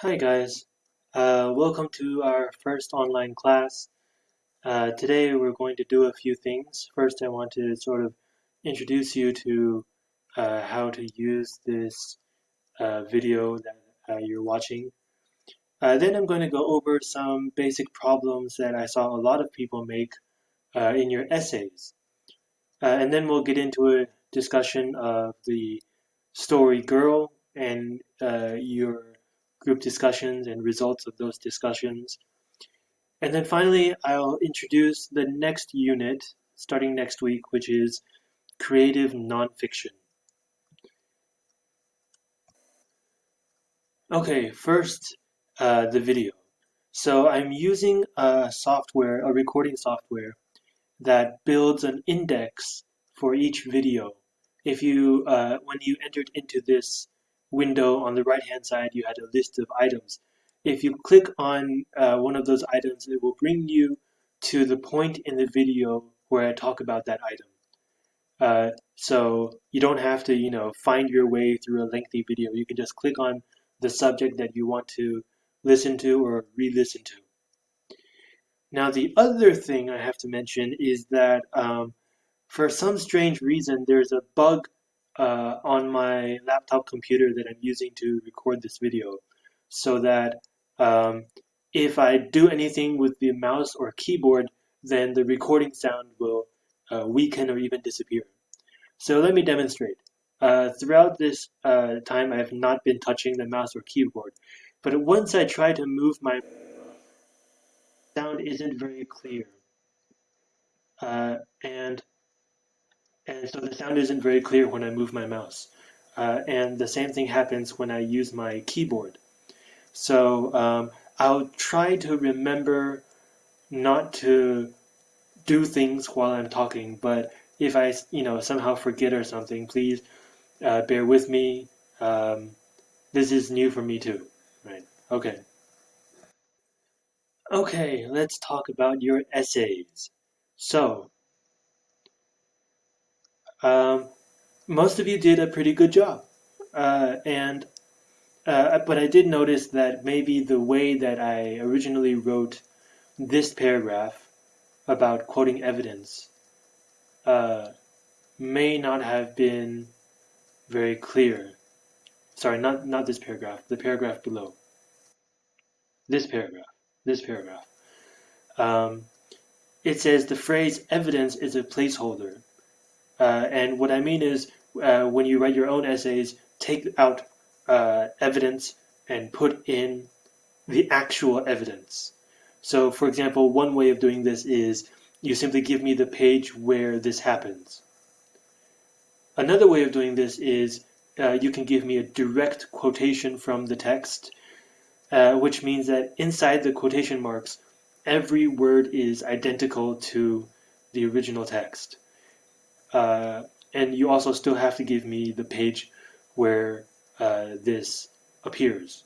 Hi guys, uh, welcome to our first online class. Uh, today we're going to do a few things. First I want to sort of introduce you to uh, how to use this uh, video that uh, you're watching. Uh, then I'm going to go over some basic problems that I saw a lot of people make in your essays. and then we'll get into a discussion of the story girl and your group discussions and results of those discussions. And then finally, I'll introduce the next unit starting next week, which is creative nonfiction. Okay, first, uh, the video. So I'm using a software, a recording software, that builds an index for each video. If you, uh, when you entered into this window on the right hand side you had a list of items. If you click on uh, one of those items it will bring you to the point in the video where I talk about that item. Uh, so you don't have to you know find your way through a lengthy video. You can just click on the subject that you want to listen to or re-listen to. Now the other thing I have to mention is that um, for some strange reason there's a bug uh, on my laptop computer that I'm using to record this video so that um, if I do anything with the mouse or keyboard then the recording sound will uh, weaken or even disappear. So let me demonstrate. Uh, throughout this uh, time I have not been touching the mouse or keyboard but once I try to move my sound isn't very clear uh, and and so the sound isn't very clear when I move my mouse. Uh, and the same thing happens when I use my keyboard. So um, I'll try to remember not to do things while I'm talking, but if I, you know, somehow forget or something, please uh, bear with me. Um, this is new for me too, right? Okay. Okay, let's talk about your essays. So, um, most of you did a pretty good job. Uh, and uh, but I did notice that maybe the way that I originally wrote this paragraph about quoting evidence uh, may not have been very clear. Sorry, not, not this paragraph, the paragraph below. This paragraph, this paragraph. Um, it says the phrase evidence is a placeholder. Uh, and what I mean is, uh, when you write your own essays, take out uh, evidence and put in the actual evidence. So, for example, one way of doing this is you simply give me the page where this happens. Another way of doing this is uh, you can give me a direct quotation from the text, uh, which means that inside the quotation marks, every word is identical to the original text. Uh, and you also still have to give me the page where uh, this appears.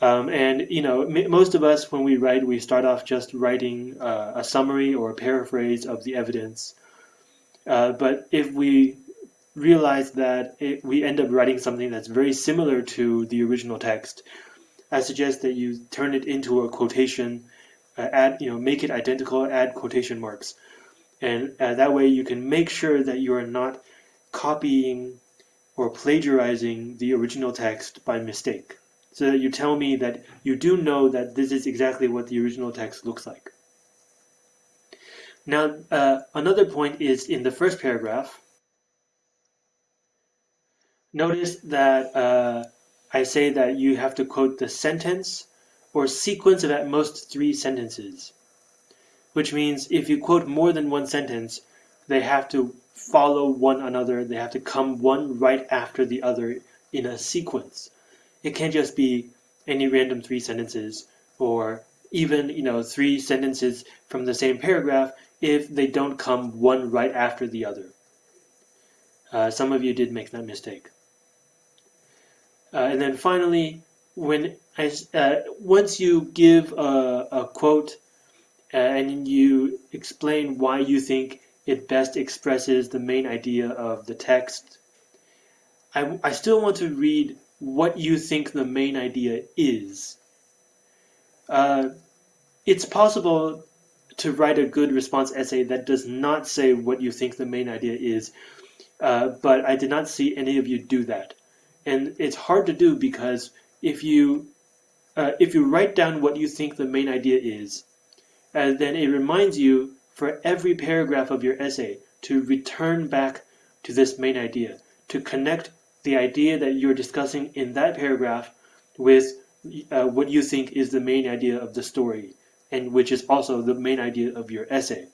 Um, and you know, most of us, when we write, we start off just writing uh, a summary or a paraphrase of the evidence. Uh, but if we realize that it, we end up writing something that's very similar to the original text, I suggest that you turn it into a quotation, uh, add, you know, make it identical, add quotation marks and uh, that way you can make sure that you are not copying or plagiarizing the original text by mistake. So that you tell me that you do know that this is exactly what the original text looks like. Now, uh, another point is in the first paragraph. Notice that uh, I say that you have to quote the sentence or sequence of at most three sentences which means if you quote more than one sentence, they have to follow one another. They have to come one right after the other in a sequence. It can't just be any random three sentences or even you know three sentences from the same paragraph if they don't come one right after the other. Uh, some of you did make that mistake. Uh, and then finally, when I, uh, once you give a, a quote and you explain why you think it best expresses the main idea of the text. I, I still want to read what you think the main idea is. Uh, it's possible to write a good response essay that does not say what you think the main idea is, uh, but I did not see any of you do that. And it's hard to do because if you uh, if you write down what you think the main idea is, uh, then it reminds you for every paragraph of your essay to return back to this main idea, to connect the idea that you're discussing in that paragraph with uh, what you think is the main idea of the story, and which is also the main idea of your essay.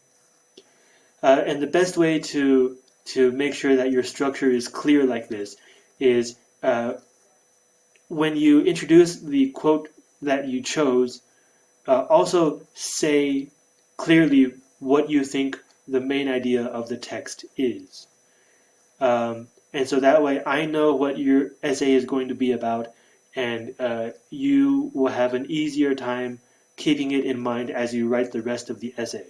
Uh, and the best way to to make sure that your structure is clear like this is uh, when you introduce the quote that you chose, uh, also say clearly what you think the main idea of the text is. Um, and so that way I know what your essay is going to be about and uh, you will have an easier time keeping it in mind as you write the rest of the essay.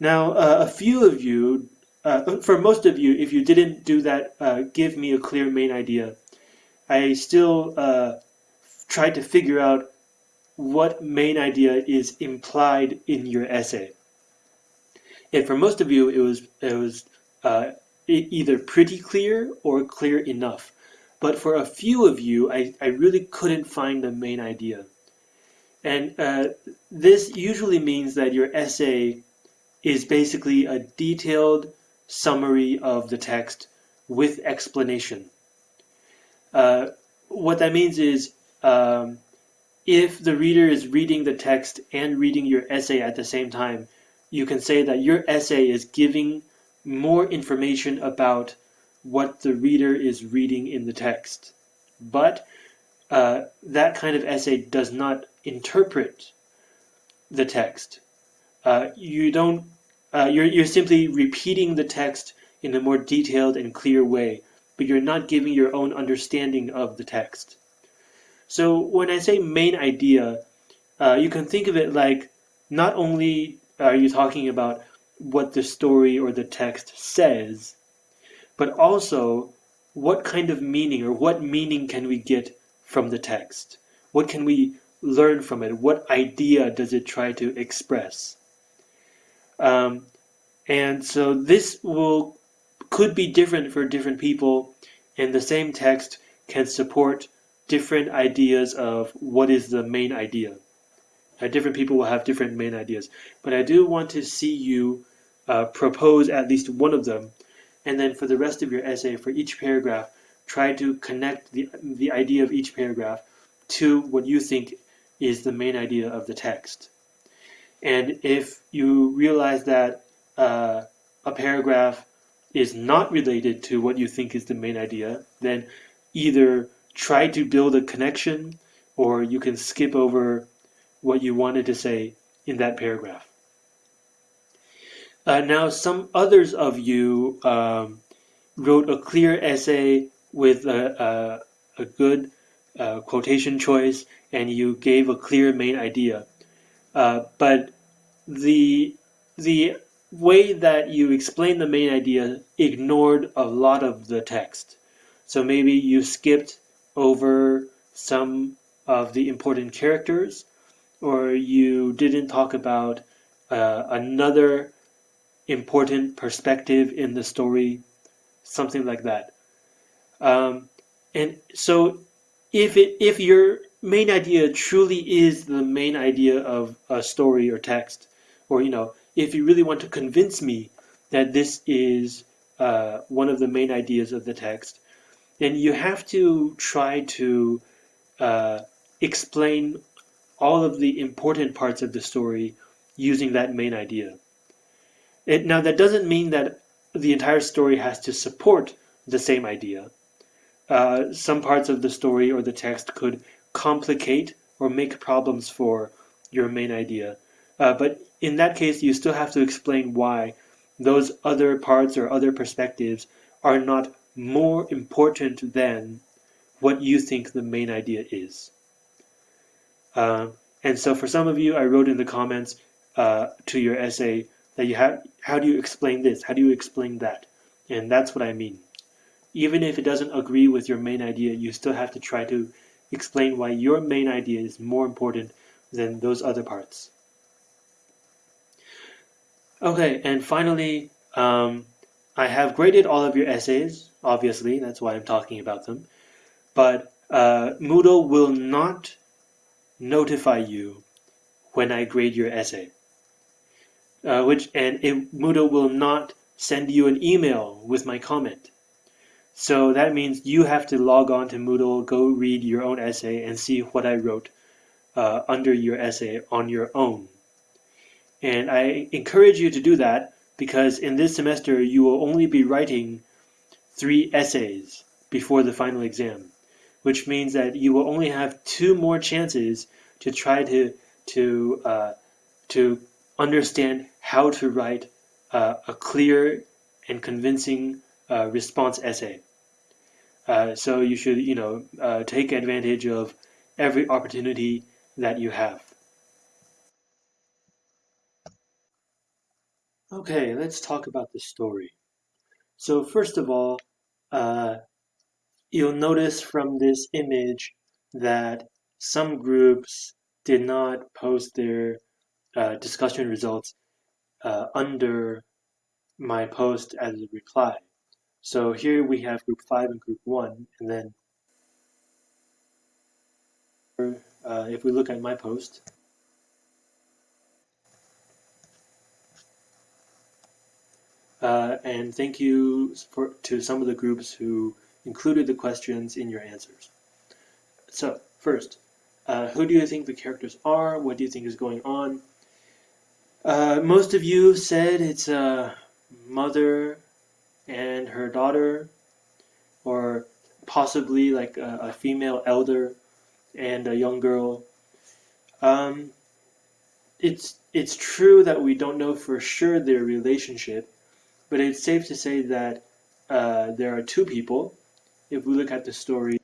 Now, uh, a few of you, uh, for most of you, if you didn't do that, uh, give me a clear main idea. I still uh, tried to figure out what main idea is implied in your essay. And for most of you, it was it was uh, either pretty clear or clear enough. But for a few of you, I, I really couldn't find the main idea. And uh, this usually means that your essay is basically a detailed summary of the text with explanation. Uh, what that means is um, if the reader is reading the text and reading your essay at the same time, you can say that your essay is giving more information about what the reader is reading in the text. But uh, that kind of essay does not interpret the text. Uh, you don't. Uh, you're you're simply repeating the text in a more detailed and clear way, but you're not giving your own understanding of the text. So when I say main idea, uh, you can think of it like not only are you talking about what the story or the text says, but also what kind of meaning or what meaning can we get from the text? What can we learn from it? What idea does it try to express? Um, and so this will could be different for different people, and the same text can support different ideas of what is the main idea. Uh, different people will have different main ideas, but I do want to see you uh, propose at least one of them, and then for the rest of your essay, for each paragraph, try to connect the, the idea of each paragraph to what you think is the main idea of the text. And if you realize that uh, a paragraph is not related to what you think is the main idea, then either try to build a connection or you can skip over what you wanted to say in that paragraph. Uh, now, some others of you um, wrote a clear essay with a, a, a good uh, quotation choice, and you gave a clear main idea. Uh, but the the way that you explained the main idea ignored a lot of the text. So maybe you skipped over some of the important characters, or you didn't talk about uh, another important perspective in the story, something like that. Um, and so, if it if your main idea truly is the main idea of a story or text, or you know, if you really want to convince me that this is uh, one of the main ideas of the text, then you have to try to uh, explain all of the important parts of the story using that main idea. It, now, that doesn't mean that the entire story has to support the same idea. Uh, some parts of the story or the text could complicate or make problems for your main idea. Uh, but in that case, you still have to explain why those other parts or other perspectives are not more important than what you think the main idea is. Uh, and so for some of you, I wrote in the comments uh, to your essay that you have how do you explain this how do you explain that and that's what i mean even if it doesn't agree with your main idea, you still have to try to explain why your main idea is more important than those other parts. Okay, and finally, um, I have graded all of your essays, obviously, that's why I'm talking about them, but uh, Moodle will not notify you when I grade your essay. Uh, which and it, Moodle will not send you an email with my comment. So that means you have to log on to Moodle, go read your own essay, and see what I wrote uh, under your essay on your own. And I encourage you to do that because in this semester you will only be writing three essays before the final exam, which means that you will only have two more chances to try to to uh, to understand how to write uh, a clear and convincing uh, response essay. Uh, so you should, you know, uh, take advantage of every opportunity that you have. Okay, let's talk about the story. So first of all, uh, you'll notice from this image that some groups did not post their uh, discussion results uh, under my post as a reply. So here we have group 5 and group 1, and then uh, if we look at my post, uh, and thank you for, to some of the groups who included the questions in your answers. So first, uh, who do you think the characters are? What do you think is going on? Uh, most of you said it's a mother and her daughter, or possibly like a, a female elder and a young girl. Um, it's it's true that we don't know for sure their relationship, but it's safe to say that uh, there are two people. If we look at the story,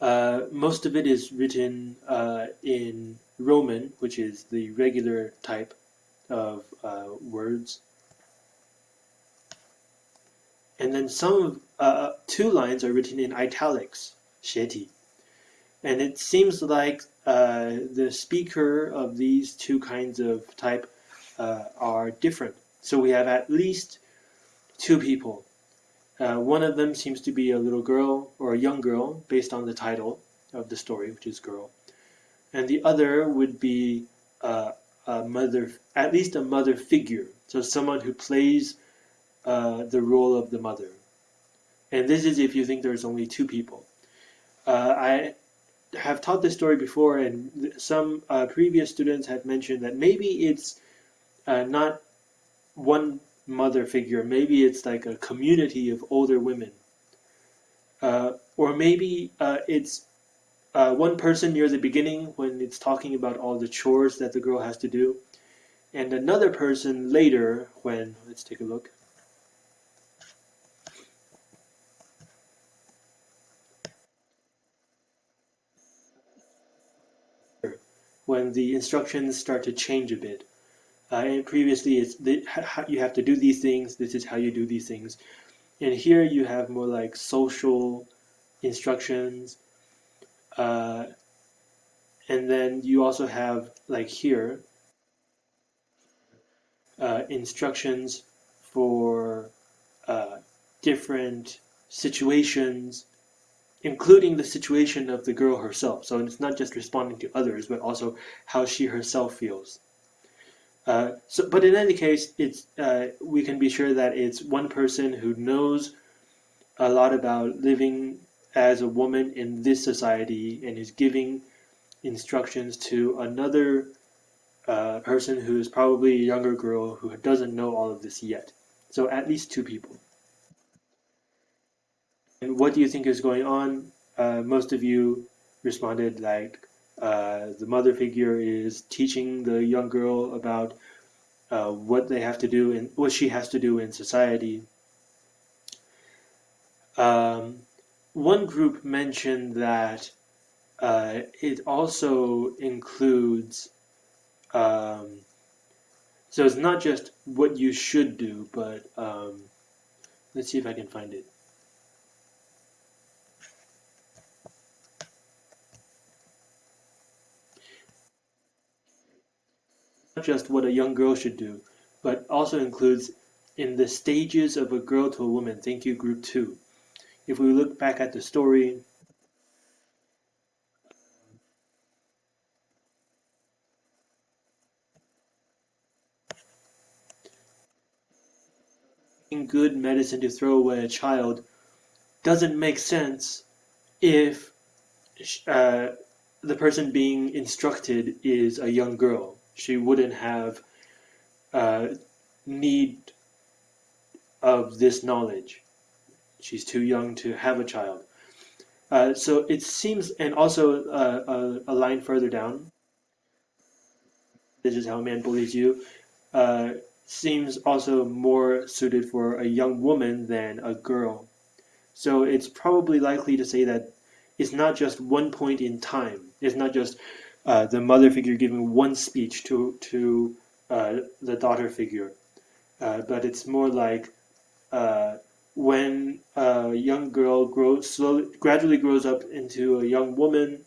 uh, most of it is written uh, in Roman, which is the regular type of uh, words. And then some, uh, two lines are written in italics, 斜体. And it seems like uh, the speaker of these two kinds of type uh, are different. So we have at least two people. Uh, one of them seems to be a little girl or a young girl based on the title of the story, which is girl and the other would be uh, a mother, at least a mother figure, so someone who plays uh, the role of the mother. And this is if you think there's only two people. Uh, I have taught this story before, and some uh, previous students have mentioned that maybe it's uh, not one mother figure, maybe it's like a community of older women. Uh, or maybe it's uh, one person near the beginning when it's talking about all the chores that the girl has to do, and another person later when, let's take a look. When the instructions start to change a bit. And previously, it's the, you have to do these things, this is how you do these things. And here you have more like social instructions, uh, and then you also have like here uh, instructions for uh, different situations including the situation of the girl herself so it's not just responding to others but also how she herself feels uh, so but in any case it's uh, we can be sure that it's one person who knows a lot about living as a woman in this society and is giving instructions to another uh, person who is probably a younger girl who doesn't know all of this yet. So at least two people. And what do you think is going on? Uh, most of you responded like uh, the mother figure is teaching the young girl about uh, what they have to do and what she has to do in society. Um, one group mentioned that uh, it also includes, um, so it's not just what you should do, but um, Let's see if I can find it. Not just what a young girl should do, but also includes in the stages of a girl to a woman. Thank you, group two. If we look back at the story, good medicine to throw away a child doesn't make sense if uh, the person being instructed is a young girl. She wouldn't have uh, need of this knowledge. She's too young to have a child. Uh, so it seems, and also uh, a, a, line further down, this is how a man bullies you, uh, seems also more suited for a young woman than a girl. So it's probably likely to say that it's not just one point in time. It's not just uh, the mother figure giving one speech to to uh, the daughter figure, uh, but it's more like uh, when a young girl grows slowly, gradually grows up into a young woman.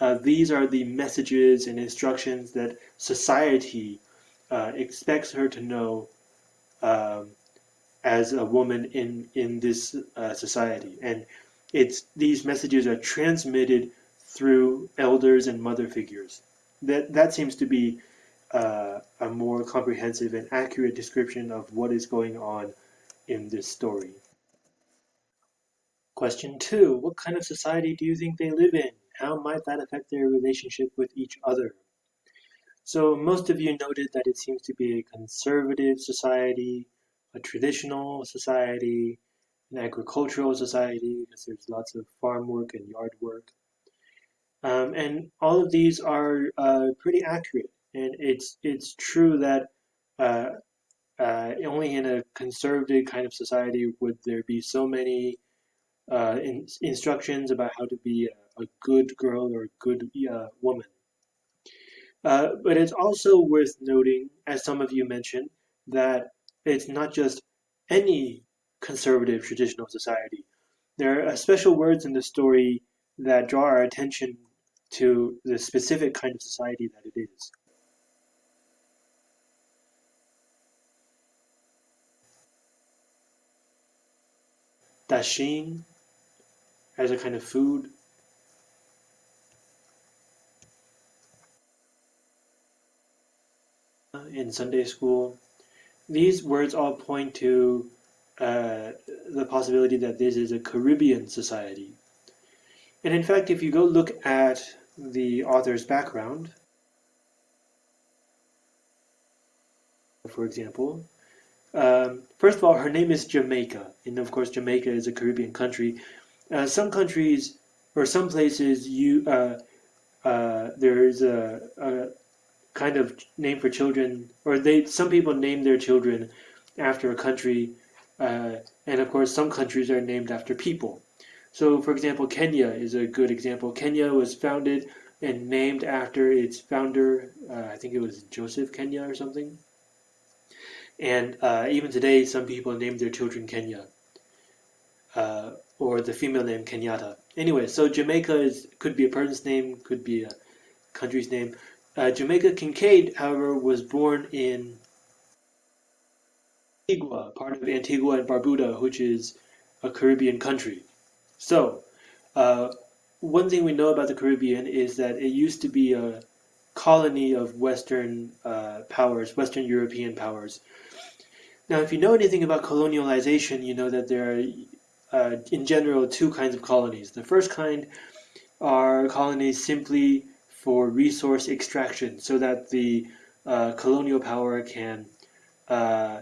Uh, these are the messages and instructions that society expects her to know um, as a woman in in this society, and it's these messages are transmitted through elders and mother figures. That that seems to be uh, a more comprehensive and accurate description of what is going on in this story. Question two, what kind of society do you think they live in? How might that affect their relationship with each other? So most of you noted that it seems to be a conservative society, a traditional society, an agricultural society, because there's lots of farm work and yard work. Um, and all of these are uh, pretty accurate. And it's it's true that uh, uh, only in a conservative kind of society would there be so many uh, in, instructions about how to be a, a good girl or a good uh, woman. Uh, but it's also worth noting, as some of you mentioned, that it's not just any conservative traditional society. There are special words in the story that draw our attention to the specific kind of society that it is. Dasheen as a kind of food. In Sunday school, these words all point to uh, the possibility that this is a Caribbean society. And in fact, if you go look at the author's background, for example, um, first of all, her name is Jamaica, and of course, Jamaica is a Caribbean country. Uh, some countries or some places, you uh, uh, there's a, a, kind of name for children, or they some people name their children after a country, uh, and of course, some countries are named after people. So, for example, Kenya is a good example. Kenya was founded and named after its founder. Uh, I think it was Joseph Kenya or something. And uh, even today, some people name their children Kenya, uh, or the female name Kenyatta. Anyway, so Jamaica is could be a person's name, could be a country's name. Uh, Jamaica Kincaid, however, was born in Antigua, part of Antigua and Barbuda, which is a Caribbean country. So, uh, one thing we know about the Caribbean is that it used to be a colony of Western uh, powers, Western European powers. Now, if you know anything about colonialization, you know that there are, uh, in general, two kinds of colonies. The first kind are colonies simply for resource extraction, so that the uh, colonial power can uh,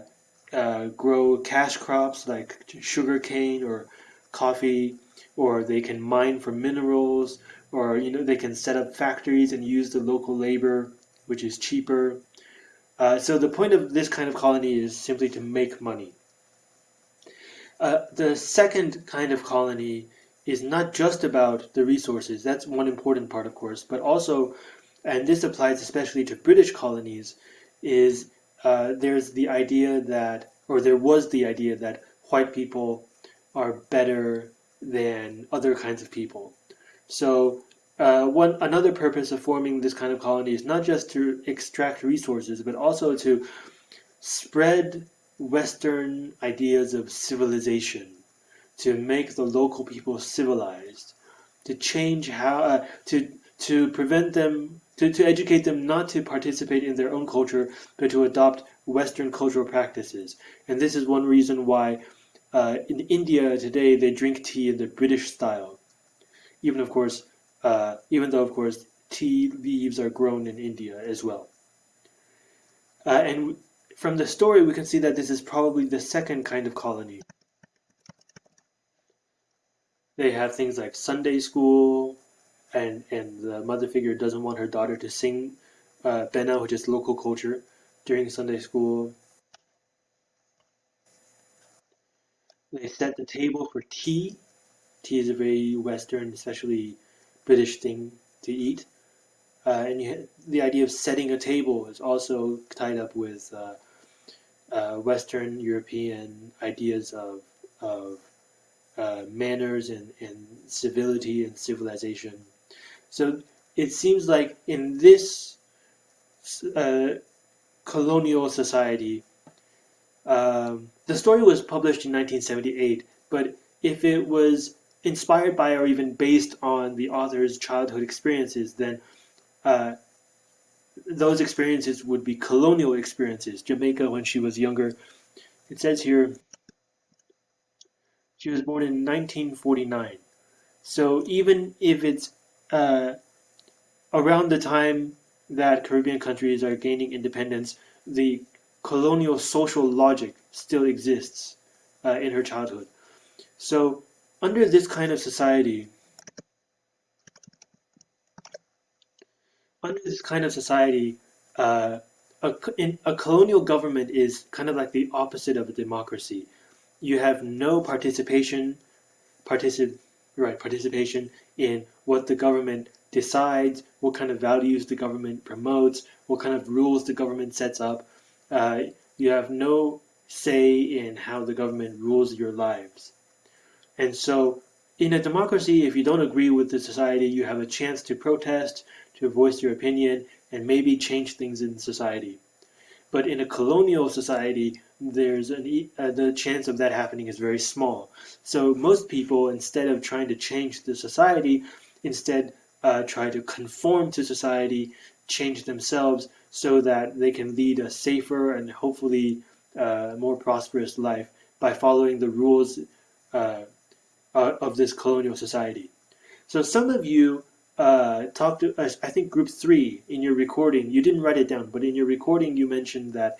uh grow cash crops like sugarcane or coffee, or they can mine for minerals, or you know they can set up factories and use the local labor, which is cheaper. Uh, so the point of this kind of colony is simply to make money. Uh, the second kind of colony is not just about the resources. That's one important part, of course, but also, and this applies especially to British colonies, is uh, there's the idea that, or there was the idea that white people are better than other kinds of people. So uh, one another purpose of forming this kind of colony is not just to extract resources, but also to spread Western ideas of civilization, to make the local people civilized, to change how uh, to to prevent them to, to educate them not to participate in their own culture, but to adopt Western cultural practices. And this is one reason why uh, in India today they drink tea in the British style. Even of course, uh, even though of course tea leaves are grown in India as well. Uh, and from the story, we can see that this is probably the second kind of colony. They have things like Sunday school, and and the mother figure doesn't want her daughter to sing uh, benna, which is local culture, during Sunday school. They set the table for tea. Tea is a very Western, especially British thing to eat. Uh, and you, the idea of setting a table is also tied up with uh, uh, Western European ideas of, of uh, manners and, and civility and civilization. So it seems like in this uh, colonial society, um, the story was published in 1978, but if it was inspired by or even based on the author's childhood experiences, then uh, those experiences would be colonial experiences. Jamaica when she was younger. It says here she was born in 1949. So even if it's uh, around the time that Caribbean countries are gaining independence, the colonial social logic still exists uh, in her childhood. So under this kind of society, under this kind of society, uh, a, in, a colonial government is kind of like the opposite of a democracy. You have no participation, particip, right, participation in what the government decides, what kind of values the government promotes, what kind of rules the government sets up. Uh, you have no say in how the government rules your lives. And so in a democracy, if you don't agree with the society, you have a chance to protest, to voice your opinion, and maybe change things in society. But in a colonial society, there's an, uh, the chance of that happening is very small. So most people, instead of trying to change the society, instead uh, try to conform to society, change themselves so that they can lead a safer and hopefully uh, more prosperous life by following the rules uh, of this colonial society. So some of you uh, talked to, us. I think group three in your recording, you didn't write it down, but in your recording you mentioned that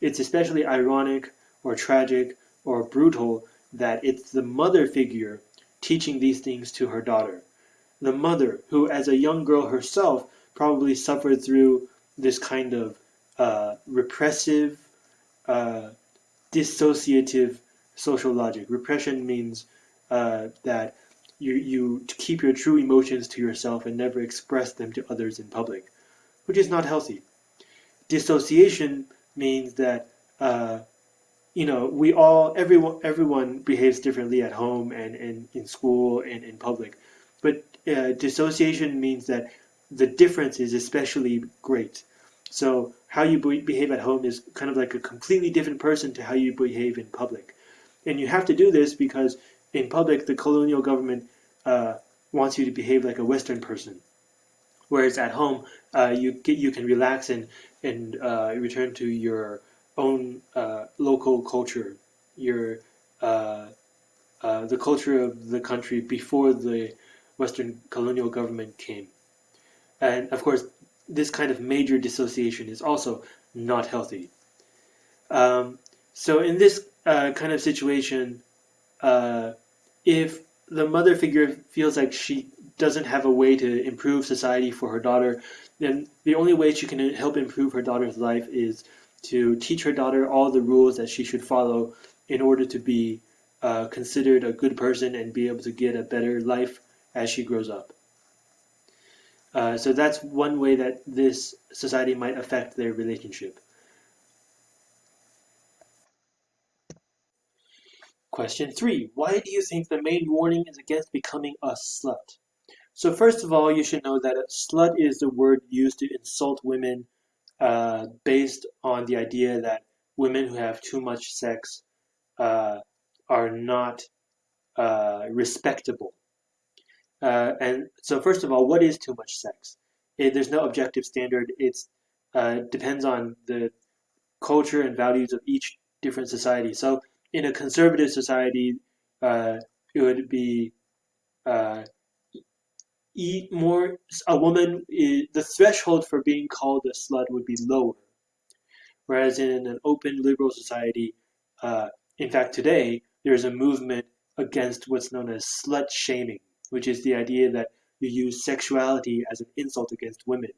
it's especially ironic or tragic or brutal that it's the mother figure teaching these things to her daughter the mother, who as a young girl herself probably suffered through this kind of uh, repressive, uh, dissociative social logic. Repression means uh, that you, you keep your true emotions to yourself and never express them to others in public, which is not healthy. Dissociation means that uh, you know we all everyone everyone behaves differently at home and, and in school and in public, but uh, dissociation means that the difference is especially great. So how you behave at home is kind of like a completely different person to how you behave in public. And you have to do this because in public, the colonial government uh, wants you to behave like a Western person. Whereas at home, uh, you get, you can relax and, and uh, return to your own uh, local culture, your uh, uh, the culture of the country before the Western colonial government came. And of course, this kind of major dissociation is also not healthy. Um, so in this uh, kind of situation, uh, if the mother figure feels like she doesn't have a way to improve society for her daughter, then the only way she can help improve her daughter's life is to teach her daughter all the rules that she should follow in order to be uh, considered a good person and be able to get a better life as she grows up. Uh, so that's one way that this society might affect their relationship. Question three, why do you think the main warning is against becoming a slut? So first of all, you should know that a slut is the word used to insult women uh, based on the idea that women who have too much sex uh, are not uh, respectable. Uh, and so first of all, what is too much sex? It, there's no objective standard. It uh, depends on the culture and values of each different society. So in a conservative society, uh, it would be uh, eat more. A woman, is, the threshold for being called a slut would be lower, whereas in an open liberal society, uh, in fact, today there's a movement against what's known as slut shaming, which is the idea that you use sexuality as an insult against women.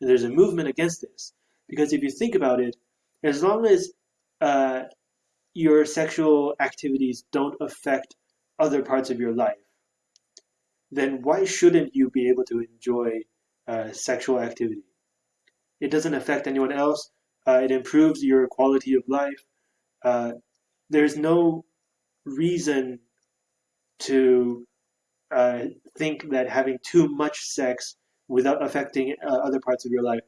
And there's a movement against this because if you think about it, as long as uh, your sexual activities don't affect other parts of your life, then why shouldn't you be able to enjoy uh, sexual activity? It doesn't affect anyone else. Uh, it improves your quality of life. Uh, there's no reason to uh, think that having too much sex without affecting uh, other parts of your life,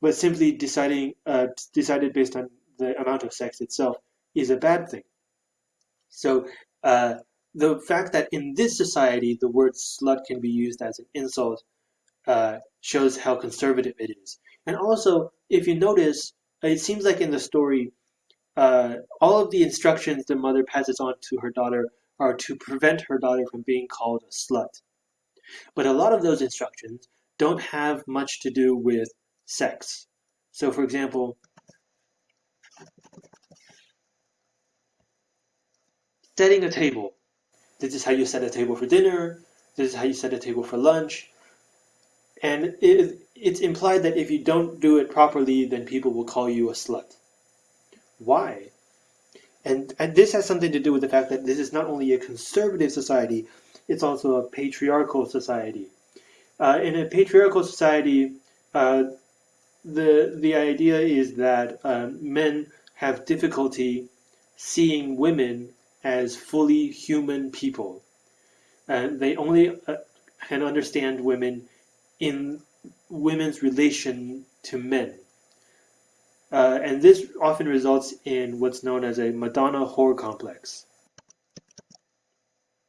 but simply deciding uh, decided based on the amount of sex itself is a bad thing. So uh, the fact that in this society the word slut can be used as an insult uh, shows how conservative it is. And also, if you notice, it seems like in the story, all of the instructions the mother passes on to her daughter are to prevent her daughter from being called a slut. But a lot of those instructions don't have much to do with sex. So, for example, setting a table. This is how you set a table for dinner. This is how you set a table for lunch. And it, it's implied that if you don't do it properly, then people will call you a slut. Why? And, and this has something to do with the fact that this is not only a conservative society, it's also a patriarchal society. Uh, in a patriarchal society, uh, the, the idea is that uh, men have difficulty seeing women as fully human people. And they only uh, can understand women in women's relation to men. Uh, and this often results in what's known as a Madonna whore complex.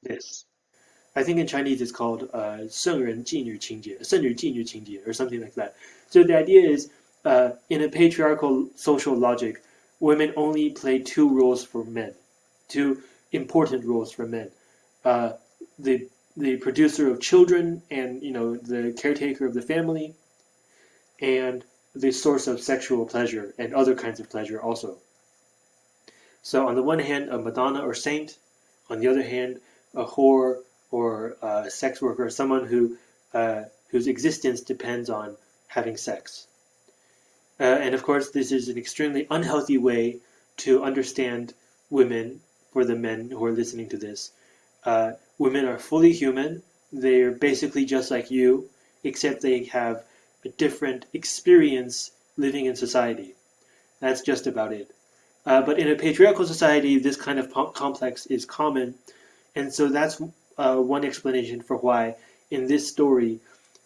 This. I think in Chinese it's called uh, 圣人妓女情节,圣女妓女情节, or something like that. So the idea is, uh, in a patriarchal social logic, women only play two roles for men two important roles for men. Uh, the the producer of children and you know the caretaker of the family, and the source of sexual pleasure and other kinds of pleasure also. So on the one hand, a Madonna or saint, on the other hand, a whore or a sex worker, someone who uh, whose existence depends on having sex. Uh, and of course, this is an extremely unhealthy way to understand women for the men who are listening to this. Uh, women are fully human. They're basically just like you, except they have a different experience living in society. That's just about it. Uh, but in a patriarchal society, this kind of complex is common. And so that's uh, one explanation for why in this story,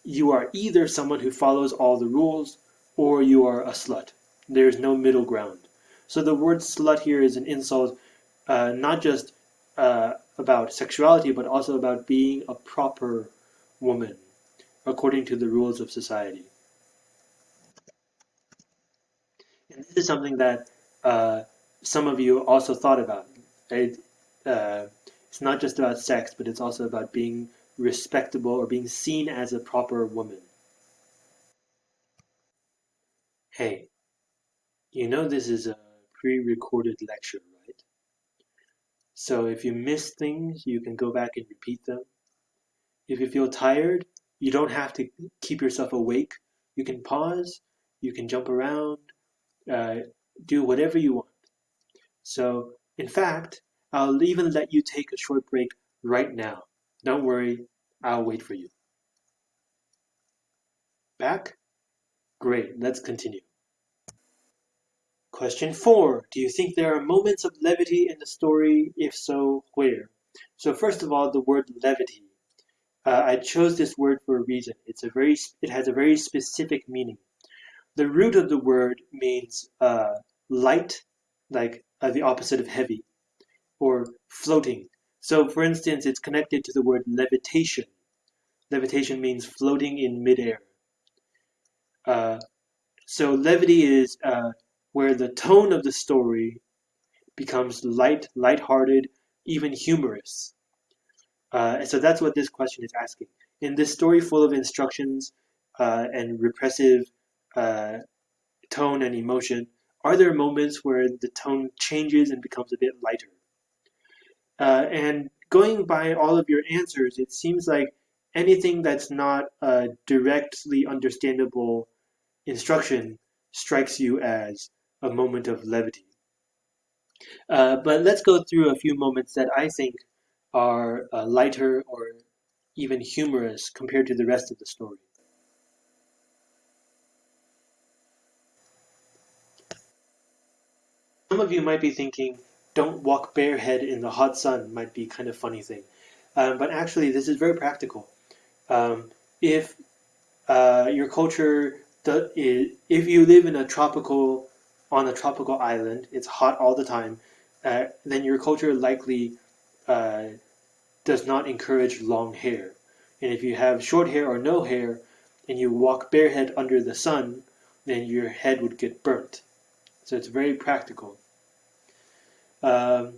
you are either someone who follows all the rules or you are a slut. There's no middle ground. So the word slut here is an insult uh, not just uh, about sexuality, but also about being a proper woman according to the rules of society. And this is something that uh, some of you also thought about. It, uh, it's not just about sex, but it's also about being respectable or being seen as a proper woman. Hey, you know this is a pre-recorded lecture, right? so if you miss things, you can go back and repeat them. If you feel tired, you don't have to keep yourself awake. You can pause, you can jump around, uh, do whatever you want. So, in fact, I'll even let you take a short break right now. Don't worry, I'll wait for you. Back? Great, let's continue. Question four Do you think there are moments of levity in the story? If so, where? So, first of all, the word levity. Uh, I chose this word for a reason. It's a very, it has a very specific meaning. The root of the word means uh, light, like uh, the opposite of heavy, or floating. So, for instance, it's connected to the word levitation. Levitation means floating in midair. Uh, so, levity is uh, where the tone of the story becomes light, light-hearted, even humorous. Uh, so that's what this question is asking. In this story full of instructions uh, and repressive uh, tone and emotion, are there moments where the tone changes and becomes a bit lighter? Uh, and going by all of your answers, it seems like anything that's not a directly understandable instruction strikes you as a moment of levity. Uh, but let's go through a few moments that I think are uh, lighter or even humorous compared to the rest of the story. Some of you might be thinking, don't walk barehead in the hot sun might be kind of funny thing. Um, but actually, this is very practical. Um, if uh, your culture, if you live in a tropical on a tropical island, it's hot all the time, uh, then your culture likely uh, does not encourage long hair. And if you have short hair or no hair, and you walk barehead under the sun, then your head would get burnt. So it's very practical. Um,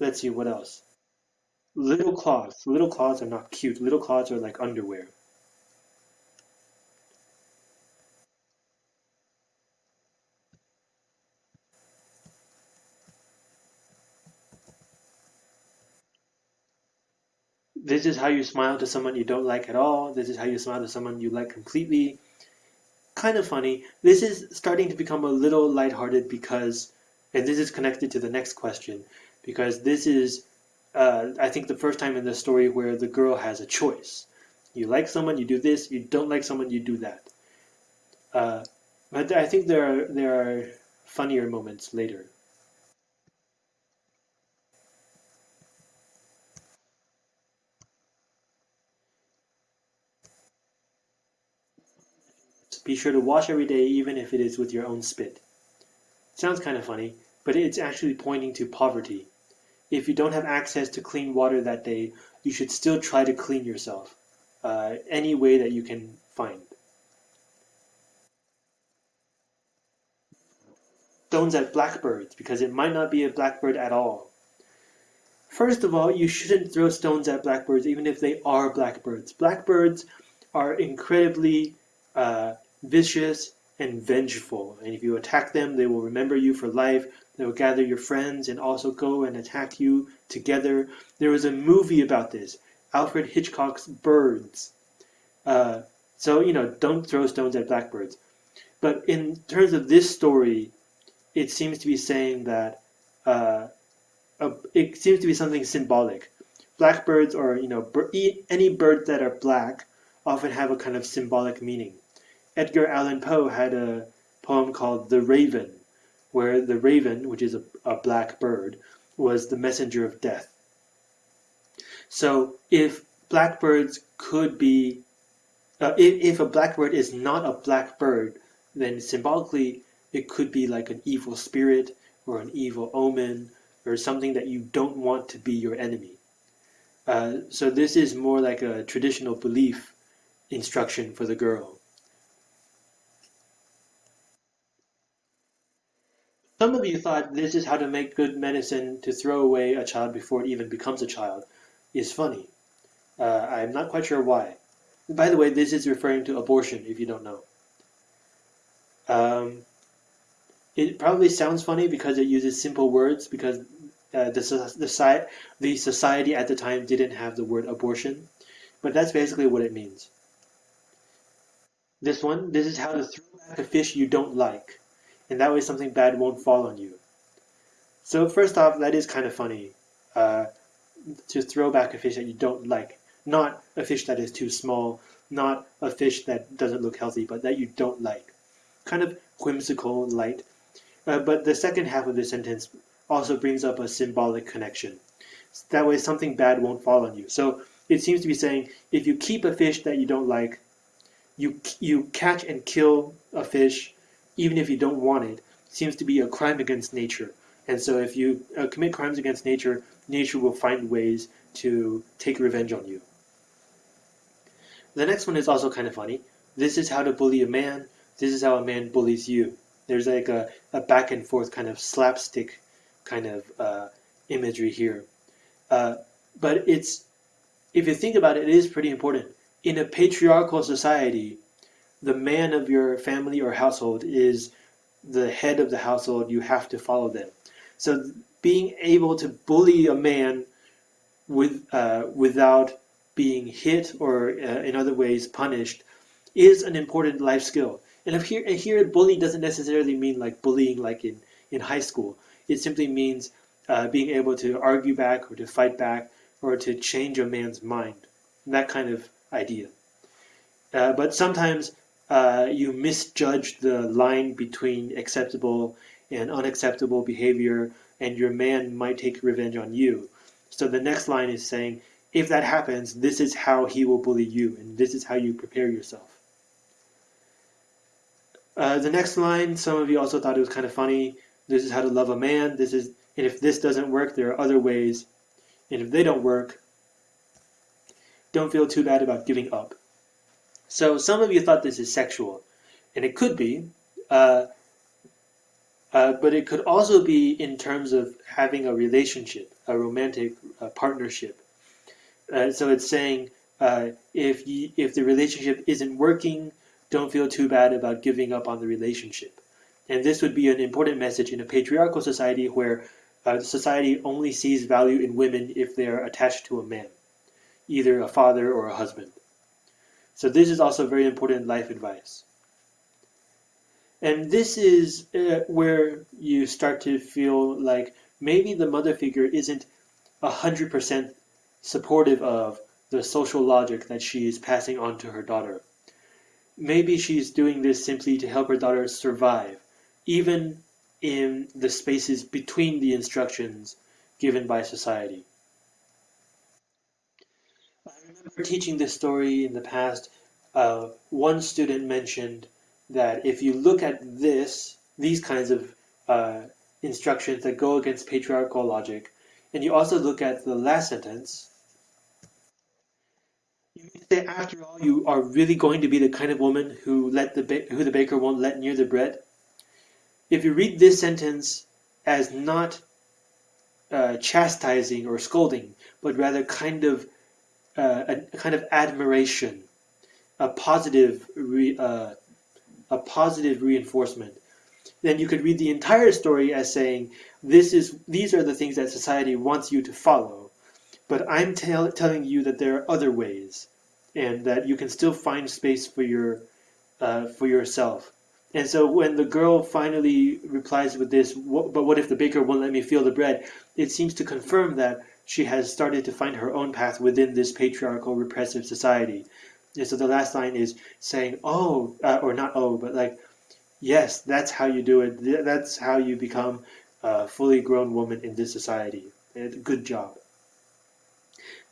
let's see, what else? Little cloths. Little cloths are not cute. Little cloths are like underwear. This is how you smile to someone you don't like at all. This is how you smile to someone you like completely. Kind of funny. This is starting to become a little lighthearted because, and this is connected to the next question, because this is, uh, I think, the first time in the story where the girl has a choice. You like someone, you do this. You don't like someone, you do that. Uh, but I think there are there are funnier moments later. Be sure to wash every day even if it is with your own spit. Sounds kind of funny, but it's actually pointing to poverty. If you don't have access to clean water that day, you should still try to clean yourself, uh, any way that you can find. Stones at blackbirds, because it might not be a blackbird at all. First of all, you shouldn't throw stones at blackbirds even if they are blackbirds. Blackbirds are incredibly uh, vicious, and vengeful. And if you attack them, they will remember you for life. They will gather your friends and also go and attack you together. There was a movie about this, Alfred Hitchcock's Birds. Uh, so, you know, don't throw stones at blackbirds. But in terms of this story, it seems to be saying that uh, it seems to be something symbolic. Blackbirds, or you know, any birds that are black, often have a kind of symbolic meaning. Edgar Allan Poe had a poem called The Raven, where the raven, which is a, a black bird, was the messenger of death. So if blackbirds could be, uh, if, if a blackbird is not a black bird, then symbolically it could be like an evil spirit or an evil omen or something that you don't want to be your enemy. Uh, so this is more like a traditional belief instruction for the girl. Some of you thought this is how to make good medicine to throw away a child before it even becomes a child is funny. Uh, I'm not quite sure why. By the way, this is referring to abortion, if you don't know. Um, it probably sounds funny because it uses simple words, because uh, the, the, the society at the time didn't have the word abortion, but that's basically what it means. This one, this is how to throw back a fish you don't like and that way something bad won't fall on you. So first off, that is kind of funny uh, to throw back a fish that you don't like. Not a fish that is too small, not a fish that doesn't look healthy, but that you don't like. Kind of whimsical and light. Uh, but the second half of the sentence also brings up a symbolic connection. That way, something bad won't fall on you. So it seems to be saying if you keep a fish that you don't like, you you catch and kill a fish, even if you don't want it, seems to be a crime against nature. And so if you uh, commit crimes against nature, nature will find ways to take revenge on you. The next one is also kind of funny. This is how to bully a man. This is how a man bullies you. There's like a, a back and forth kind of slapstick kind of uh, imagery here. Uh, but it's, if you think about it, it is pretty important. In a patriarchal society, the man of your family or household is the head of the household. You have to follow them. So being able to bully a man with uh, without being hit or uh, in other ways punished is an important life skill. And if here, here bully doesn't necessarily mean like bullying like in, in high school. It simply means uh, being able to argue back or to fight back or to change a man's mind. That kind of idea. Uh, but sometimes uh, you misjudge the line between acceptable and unacceptable behavior, and your man might take revenge on you. So the next line is saying, if that happens, this is how he will bully you, and this is how you prepare yourself. Uh, the next line, some of you also thought it was kind of funny. This is how to love a man. This is, and if this doesn't work, there are other ways. And if they don't work, don't feel too bad about giving up. So some of you thought this is sexual, and it could be, uh, uh, but it could also be in terms of having a relationship, a romantic uh, partnership. So it's saying uh, if you, if the relationship isn't working, don't feel too bad about giving up on the relationship. And this would be an important message in a patriarchal society where uh, society only sees value in women if they are attached to a man, either a father or a husband. So this is also very important life advice. And this is uh, where you start to feel like maybe the mother figure isn't 100% supportive of the social logic that she is passing on to her daughter. Maybe she's doing this simply to help her daughter survive, even in the spaces between the instructions given by society. I remember teaching this story in the past. Uh, one student mentioned that if you look at this, these kinds of uh, instructions that go against patriarchal logic, and you also look at the last sentence, you say, after all, you are really going to be the kind of woman who let the who the baker won't let near the bread. If you read this sentence as not uh, chastising or scolding, but rather kind of uh, a, kind of admiration, a positive, re, uh, a positive reinforcement, then you could read the entire story as saying, "This is these are the things that society wants you to follow, but I'm tell, telling you that there are other ways, and that you can still find space for your uh, for yourself." And so when the girl finally replies with this, but what if the baker won't let me feel the bread? It seems to confirm that she has started to find her own path within this patriarchal repressive society. And so the last line is saying, oh, uh, or not oh, but like, yes, that's how you do it. That's how you become a fully grown woman in this society. Good job.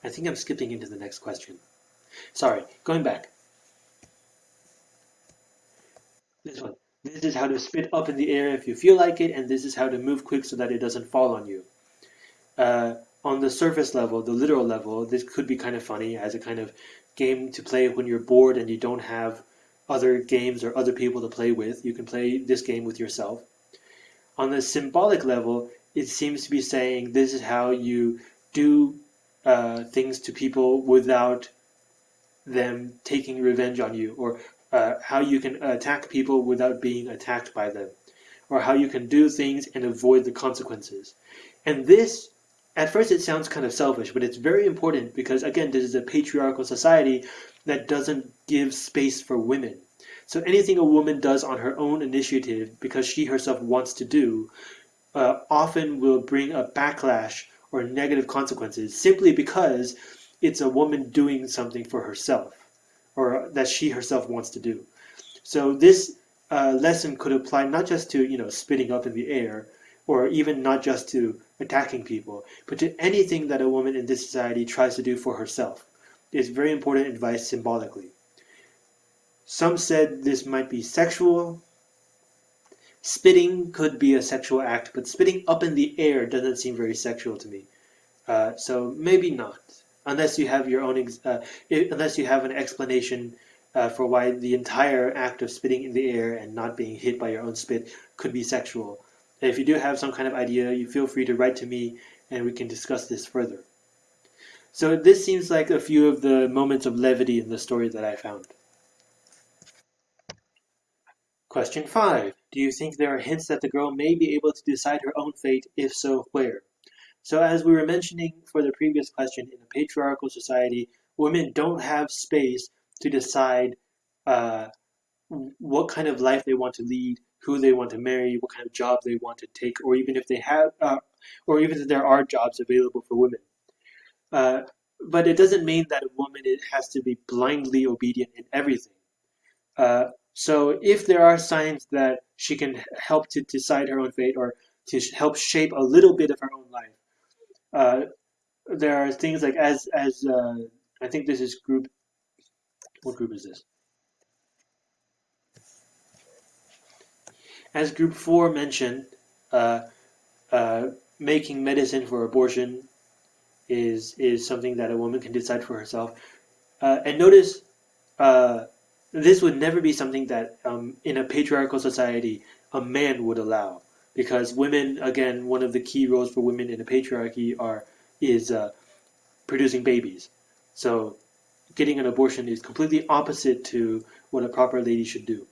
I think I'm skipping into the next question. Sorry, going back. This one. This is how to spit up in the air if you feel like it, and this is how to move quick so that it doesn't fall on you. Uh, on the surface level, the literal level, this could be kind of funny as a kind of game to play when you're bored and you don't have other games or other people to play with. You can play this game with yourself. On the symbolic level, it seems to be saying this is how you do uh, things to people without them taking revenge on you, or uh, how you can attack people without being attacked by them, or how you can do things and avoid the consequences. And this, at first, it sounds kind of selfish, but it's very important because, again, this is a patriarchal society that doesn't give space for women. So anything a woman does on her own initiative, because she herself wants to do, uh, often will bring a backlash or negative consequences simply because it's a woman doing something for herself or that she herself wants to do. So this uh, lesson could apply not just to you know spitting up in the air, or even not just to attacking people, but to anything that a woman in this society tries to do for herself. Is very important advice symbolically. Some said this might be sexual. Spitting could be a sexual act, but spitting up in the air doesn't seem very sexual to me. Uh, so maybe not, unless you have your own, uh, unless you have an explanation uh, for why the entire act of spitting in the air and not being hit by your own spit could be sexual. And if you do have some kind of idea, you feel free to write to me and we can discuss this further. So this seems like a few of the moments of levity in the story that I found. Question 5. Do you think there are hints that the girl may be able to decide her own fate? If so, where? So as we were mentioning for the previous question, in a patriarchal society, women don't have space to decide uh, what kind of life they want to lead, who they want to marry, what kind of job they want to take, or even if they have, uh, or even if there are jobs available for women. Uh, but it doesn't mean that a woman has to be blindly obedient in everything. Uh, so if there are signs that she can help to decide her own fate or to help shape a little bit of her own life, uh, there are things like as as uh, I think this is group what group is this? As group 4 mentioned, uh, uh, making medicine for abortion is is something that a woman can decide for herself. Uh, and notice, uh, this would never be something that um, in a patriarchal society a man would allow, because women, again, one of the key roles for women in a patriarchy are is uh, producing babies. So getting an abortion is completely opposite to what a proper lady should do.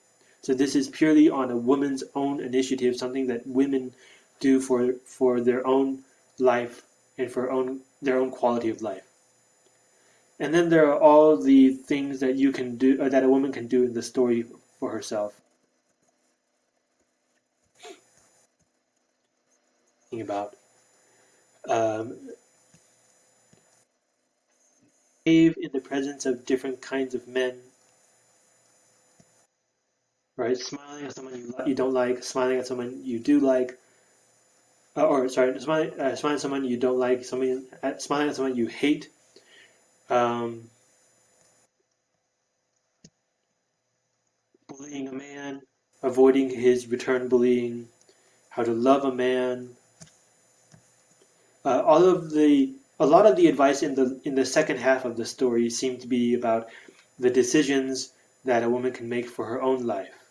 So this is purely on a woman's own initiative, something that women do for for their own life and for own their own quality of life. And then there are all the things that you can do or that a woman can do in the story for herself. About um, in the presence of different kinds of men. Right, smiling at someone you, you don't like, smiling at someone you do like, uh, or sorry, smiling, uh, smiling at someone you don't like, someone, uh, smiling at someone you hate. Um, bullying a man, avoiding his return bullying, how to love a man. Uh, all of the a lot of the advice in the in the second half of the story seemed to be about the decisions that a woman can make for her own life.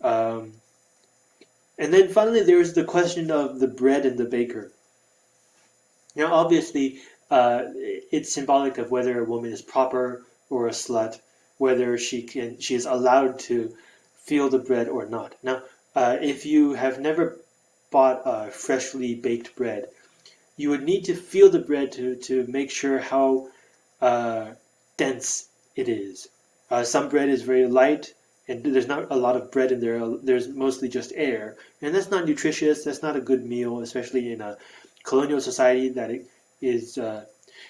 Um, and then finally, there's the question of the bread and the baker. Now, obviously, uh, it's symbolic of whether a woman is proper or a slut, whether she can she is allowed to feel the bread or not. Now, uh, if you have never bought a freshly baked bread, you would need to feel the bread to, to make sure how uh, dense it is. Uh, some bread is very light, and there's not a lot of bread in there. There's mostly just air, and that's not nutritious. That's not a good meal, especially in a colonial society that is, uh,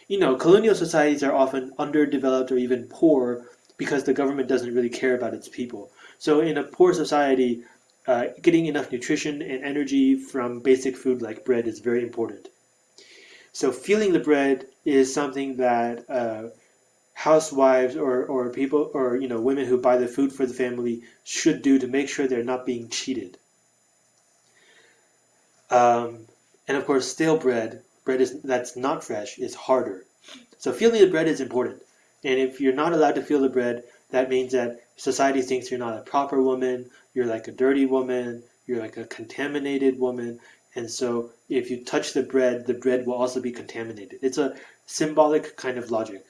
you know, colonial societies are often underdeveloped or even poor because the government doesn't really care about its people. So in a poor society, uh, getting enough nutrition and energy from basic food like bread is very important. So feeling the bread is something that uh, housewives or, or people or you know women who buy the food for the family should do to make sure they're not being cheated. Um, and of course, stale bread, bread is that's not fresh, is harder. So feeling the bread is important. And if you're not allowed to feel the bread, that means that society thinks you're not a proper woman, you're like a dirty woman, you're like a contaminated woman, and so if you touch the bread, the bread will also be contaminated. It's a symbolic kind of logic.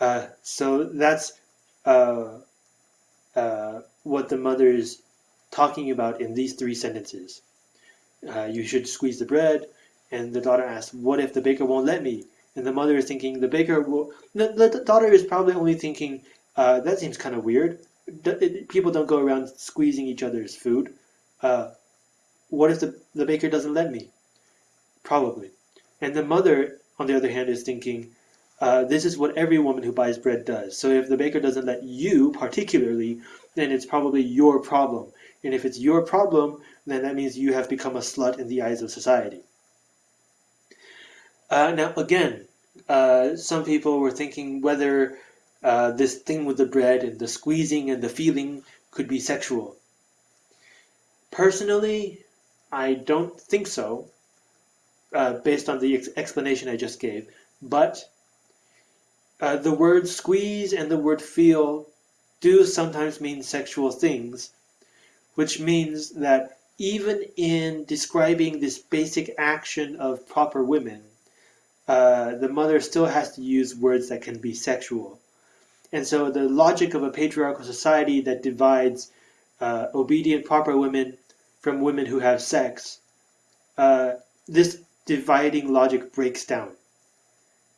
Uh, so that's uh, uh, what the mother is talking about in these three sentences. Uh, you should squeeze the bread, and the daughter asks, "What if the baker won't let me?" And the mother is thinking, "The baker will." The, the daughter is probably only thinking, uh, "That seems kind of weird. People don't go around squeezing each other's food." Uh, what if the, the baker doesn't let me? Probably. And the mother, on the other hand, is thinking, uh, this is what every woman who buys bread does. So if the baker doesn't let you particularly, then it's probably your problem. And if it's your problem, then that means you have become a slut in the eyes of society. Uh, now, again, uh, some people were thinking whether uh, this thing with the bread and the squeezing and the feeling could be sexual. Personally, I don't think so, uh, based on the ex explanation I just gave. But uh, the word squeeze and the word feel do sometimes mean sexual things, which means that even in describing this basic action of proper women, uh, the mother still has to use words that can be sexual. And so the logic of a patriarchal society that divides uh, obedient proper women from women who have sex, uh, this dividing logic breaks down.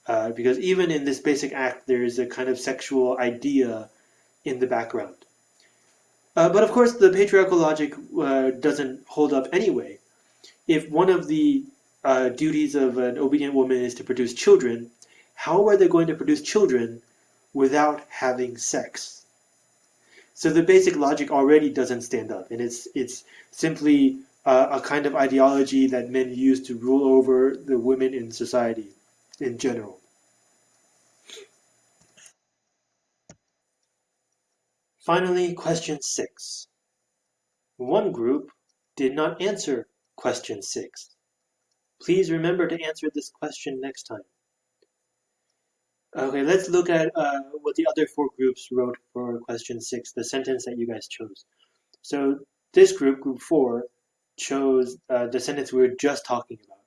Uh, because even in this basic act, there is a kind of sexual idea in the background. Uh, but of course, the patriarchal logic uh, doesn't hold up anyway. If one of the uh, duties of an obedient woman is to produce children, how are they going to produce children without having sex? So the basic logic already doesn't stand up, and it's it's simply uh, a kind of ideology that men use to rule over the women in society in general. Finally, question six. One group did not answer question six. Please remember to answer this question next time. Okay, let's look at uh, what the other four groups wrote for question six, the sentence that you guys chose. So this group, group four, chose uh, the sentence we were just talking about.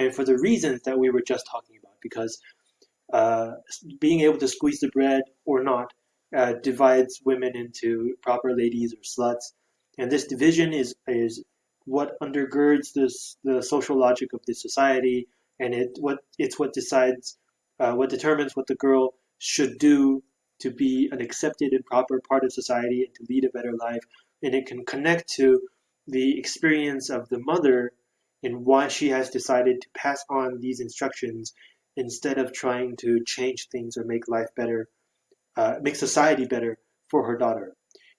And for the reasons that we were just talking about, because uh, being able to squeeze the bread or not uh, divides women into proper ladies or sluts. And this division is, is what undergirds this the social logic of the society, and it what it's what decides uh, what determines what the girl should do to be an accepted and proper part of society and to lead a better life, and it can connect to the experience of the mother and why she has decided to pass on these instructions instead of trying to change things or make life better, uh, make society better for her daughter.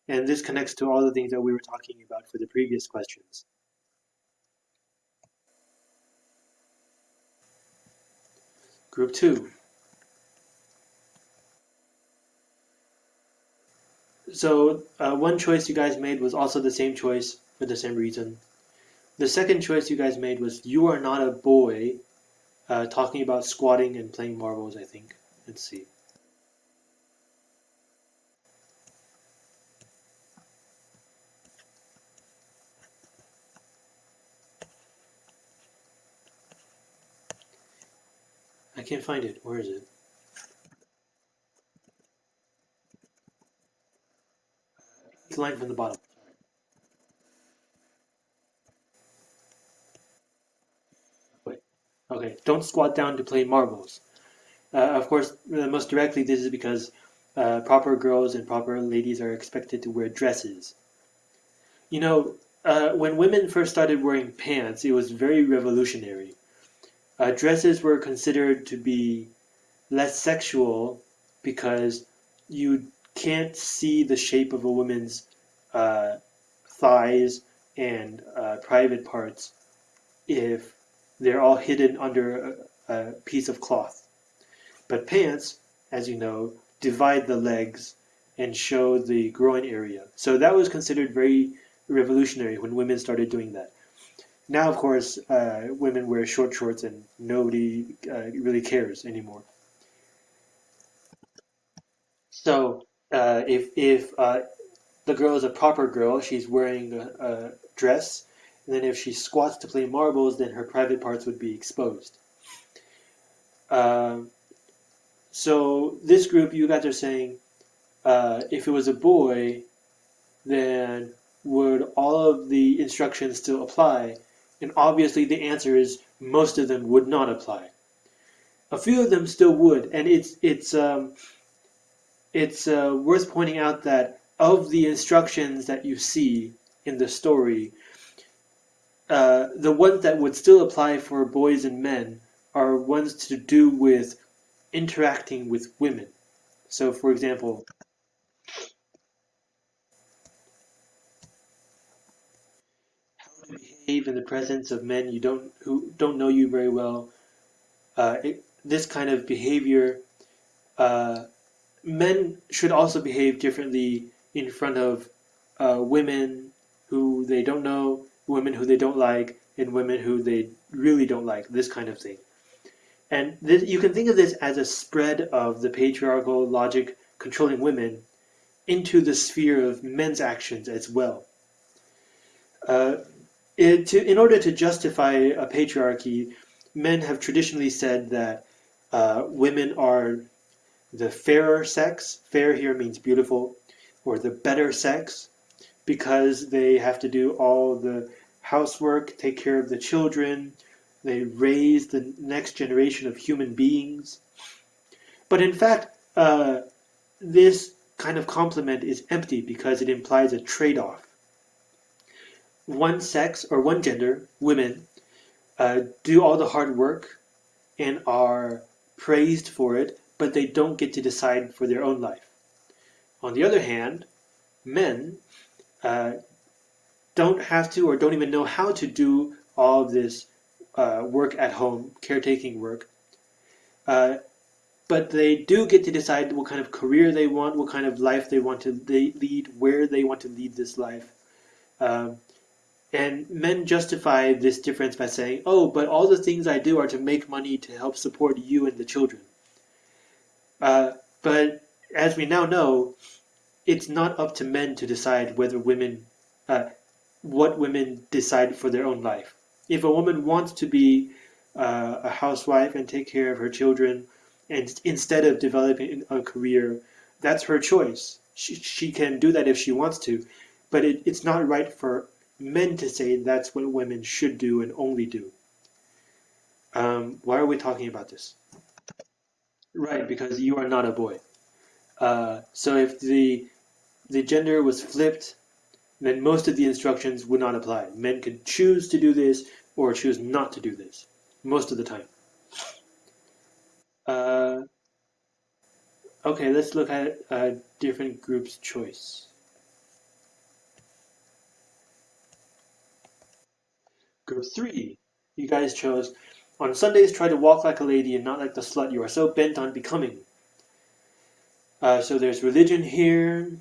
And this connects to all the things that we were talking about for the previous questions. Group 2. So uh, one choice you guys made was also the same choice for the same reason. The second choice you guys made was you are not a boy, uh, talking about squatting and playing marbles, I think. Let's see. Can't find it. Where is it? It's line from the bottom. Wait. Okay, don't squat down to play marbles. Uh, of course, uh, most directly, this is because uh, proper girls and proper ladies are expected to wear dresses. You know, uh, when women first started wearing pants, it was very revolutionary. Uh, dresses were considered to be less sexual because you can't see the shape of a woman's uh, thighs and uh, private parts if they're all hidden under a, a piece of cloth. But pants, as you know, divide the legs and show the groin area. So that was considered very revolutionary when women started doing that. Now, of course, uh, women wear short shorts and nobody uh, really cares anymore. So, uh, if if uh, the girl is a proper girl, she's wearing a, a, dress, and then if she squats to play marbles, then her private parts would be exposed. Um, so this group, you guys are saying, uh, if it was a boy, then would all of the instructions still apply? And obviously the answer is most of them would not apply. A few of them still would, and it's it's um, it's uh, worth pointing out that of the instructions that you see in the story, uh, the ones that would still apply for boys and men are ones to do with interacting with women. So, for example, how to behave in the presence of men you don't who don't know you very well. Uh, it, this kind of behavior, uh, men should also behave differently in front of uh, women who they don't know, women who they don't like, and women who they really don't like. This kind of thing. And this, you can think of this as a spread of the patriarchal logic controlling women into the sphere of men's actions as well. Uh, it, to, in order to justify a patriarchy, men have traditionally said that uh, women are the fairer sex, fair here means beautiful, or the better sex, because they have to do all the housework, take care of the children, they raise the next generation of human beings. But in fact, uh, this kind of compliment is empty because it implies a trade-off. One sex or one gender, women, uh, do all the hard work and are praised for it, but they don't get to decide for their own life. On the other hand, men uh, don't have to or don't even know how to do all of this uh, work at home, caretaking work. Uh, but they do get to decide what kind of career they want, what kind of life they want to lead, where they want to lead this life. Um, and men justify this difference by saying, oh, but all the things I do are to make money to help support you and the children. Uh, but as we now know, it's not up to men to decide whether women, uh, what women decide for their own life. If a woman wants to be uh, a housewife and take care of her children, and instead of developing a career, that's her choice. She, she can do that if she wants to, but it, it's not right for men to say that's what women should do and only do. Um, why are we talking about this? Right, because you are not a boy. Uh, so if the the gender was flipped, then most of the instructions would not apply. Men could choose to do this or choose not to do this, most of the time. Uh, okay, let's look at a different group's choice. Group 3, you guys chose, on Sundays try to walk like a lady and not like the slut you are so bent on becoming. Uh, so there's religion here,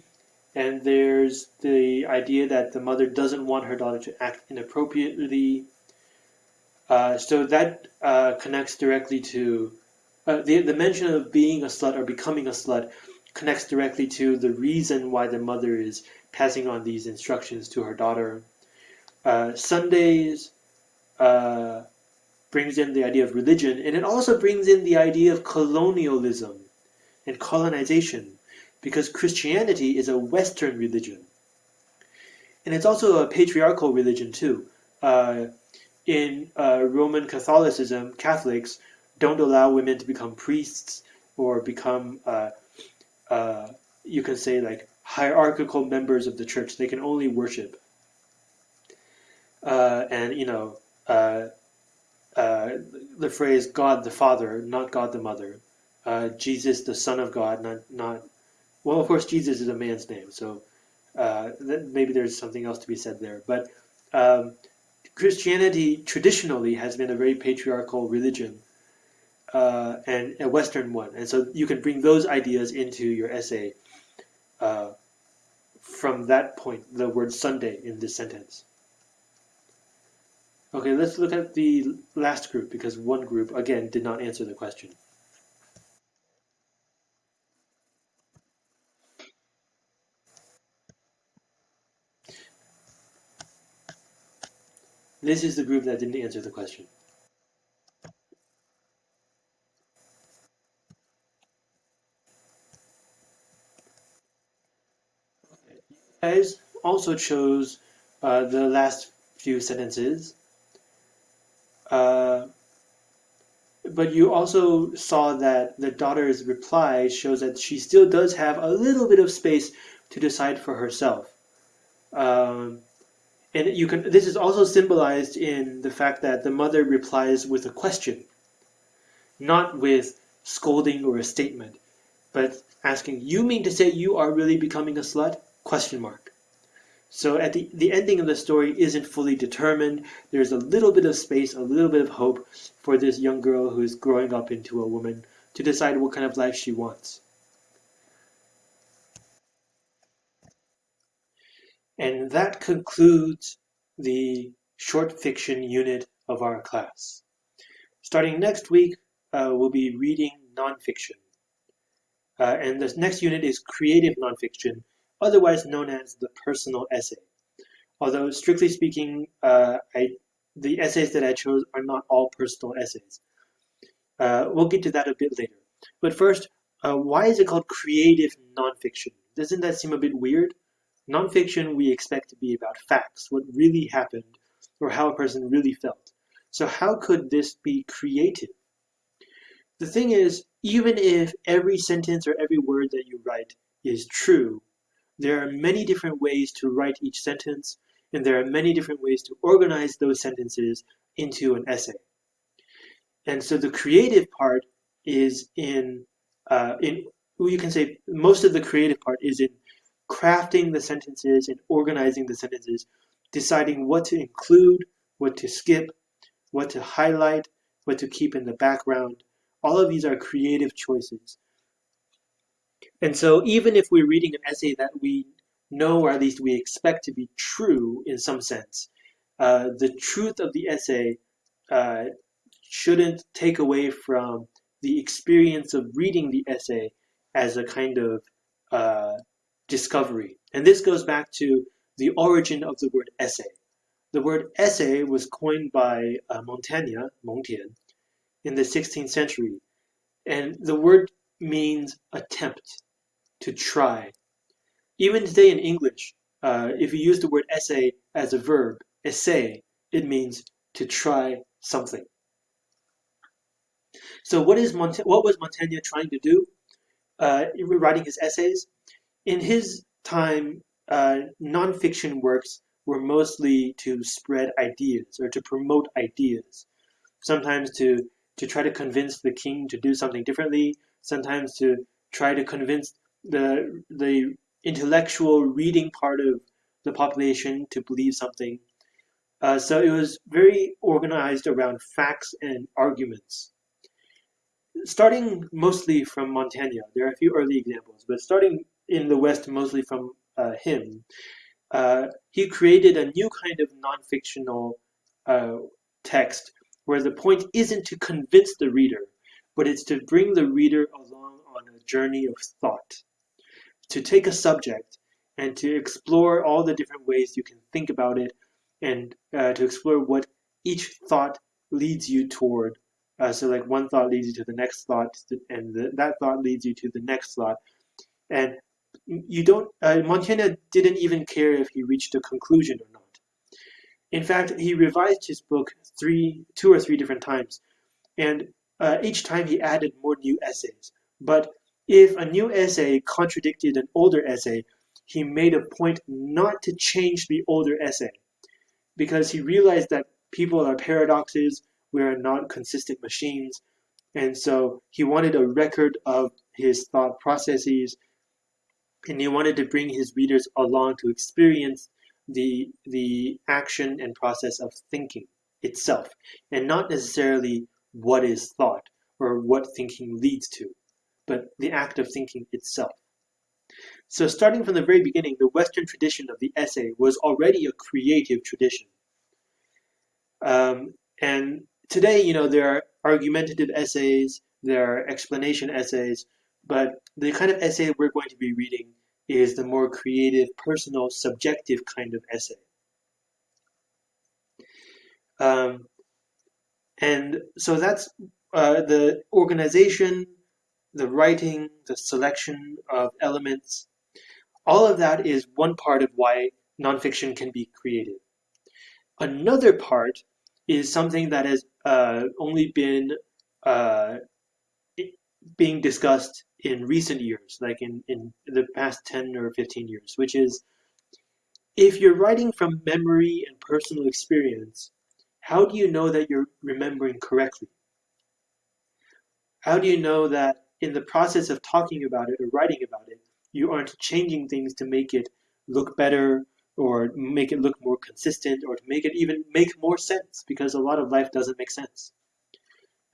and there's the idea that the mother doesn't want her daughter to act inappropriately. Uh, so that uh, connects directly to uh, the, the mention of being a slut or becoming a slut connects directly to the reason why the mother is passing on these instructions to her daughter. Uh, Sundays uh, brings in the idea of religion, and it also brings in the idea of colonialism and colonization because Christianity is a Western religion. And it's also a patriarchal religion too. Uh, in uh, Roman Catholicism, Catholics don't allow women to become priests or become, uh, uh you can say, like hierarchical members of the church. They can only worship. Uh, and, you know, uh, the phrase God the Father, not God the Mother. Jesus the Son of God, not, not well, of course, Jesus is a man's name, so uh, maybe there's something else to be said there. But um, Christianity traditionally has been a very patriarchal religion uh, and a Western one, and so you can bring those ideas into your essay uh, from that point, the word Sunday in this sentence. Okay, let's look at the last group because one group, again, did not answer the question. This is the group that didn't answer the question. You guys also chose uh, the last few sentences. Uh, but you also saw that the daughter's reply shows that she still does have a little bit of space to decide for herself. Um, and you can this is also symbolized in the fact that the mother replies with a question, not with scolding or a statement, but asking, you mean to say you are really becoming a slut? Question mark. So at the, the ending of the story isn't fully determined. There's a little bit of space, a little bit of hope for this young girl who's growing up into a woman to decide what kind of life she wants. And that concludes the short fiction unit of our class. Starting next week, uh, we'll be reading nonfiction. Uh, and the next unit is creative nonfiction, otherwise known as the personal essay. Although, strictly speaking, uh, I, the essays that I chose are not all personal essays. Uh, we'll get to that a bit later. But first, uh, why is it called creative nonfiction? Doesn't that seem a bit weird? Nonfiction we expect to be about facts, what really happened, or how a person really felt. So how could this be creative? The thing is, even if every sentence or every word that you write is true, there are many different ways to write each sentence, and there are many different ways to organize those sentences into an essay. And so the creative part is in, uh, in you can say most of the creative part is in crafting the sentences and organizing the sentences, deciding what to include, what to skip, what to highlight, what to keep in the background. All of these are creative choices. And so even if we're reading an essay that we know, or at least we expect to be true in some sense, uh, the truth of the essay uh, shouldn't take away from the experience of reading the essay as a kind of uh, discovery. And this goes back to the origin of the word essay. The word essay was coined by uh, Montaigne, in the 16th century. And the word means attempt, to try. Even today in English, uh, if you use the word essay as a verb, essay, it means to try something. So what is what was Montaigne trying to do uh, writing his essays? In his time, uh, nonfiction works were mostly to spread ideas or to promote ideas. Sometimes to, to try to convince the king to do something differently, sometimes to try to convince the, the intellectual reading part of the population to believe something. Uh, so it was very organized around facts and arguments. Starting mostly from Montaigne, there are a few early examples, but starting in the West mostly from uh, him, uh, he created a new kind of non-fictional uh, text where the point isn't to convince the reader, but it's to bring the reader along on a journey of thought, to take a subject and to explore all the different ways you can think about it and uh, to explore what each thought leads you toward. Uh, so like one thought leads you to the next thought and the, that thought leads you to the next thought. And you don't, uh, Montaigne didn't even care if he reached a conclusion or not. In fact, he revised his book three, two or three different times, and uh, each time he added more new essays. But if a new essay contradicted an older essay, he made a point not to change the older essay, because he realized that people are paradoxes, we are not consistent machines, and so he wanted a record of his thought processes and he wanted to bring his readers along to experience the the action and process of thinking itself and not necessarily what is thought or what thinking leads to but the act of thinking itself so starting from the very beginning the western tradition of the essay was already a creative tradition um, and today you know there are argumentative essays there are explanation essays but the kind of essay we're going to be reading is the more creative, personal, subjective kind of essay. Um, and so that's uh, the organization, the writing, the selection of elements. All of that is one part of why nonfiction can be created. Another part is something that has uh, only been uh, being discussed in recent years, like in, in the past 10 or 15 years, which is if you're writing from memory and personal experience, how do you know that you're remembering correctly? How do you know that in the process of talking about it or writing about it, you aren't changing things to make it look better or make it look more consistent or to make it even make more sense because a lot of life doesn't make sense.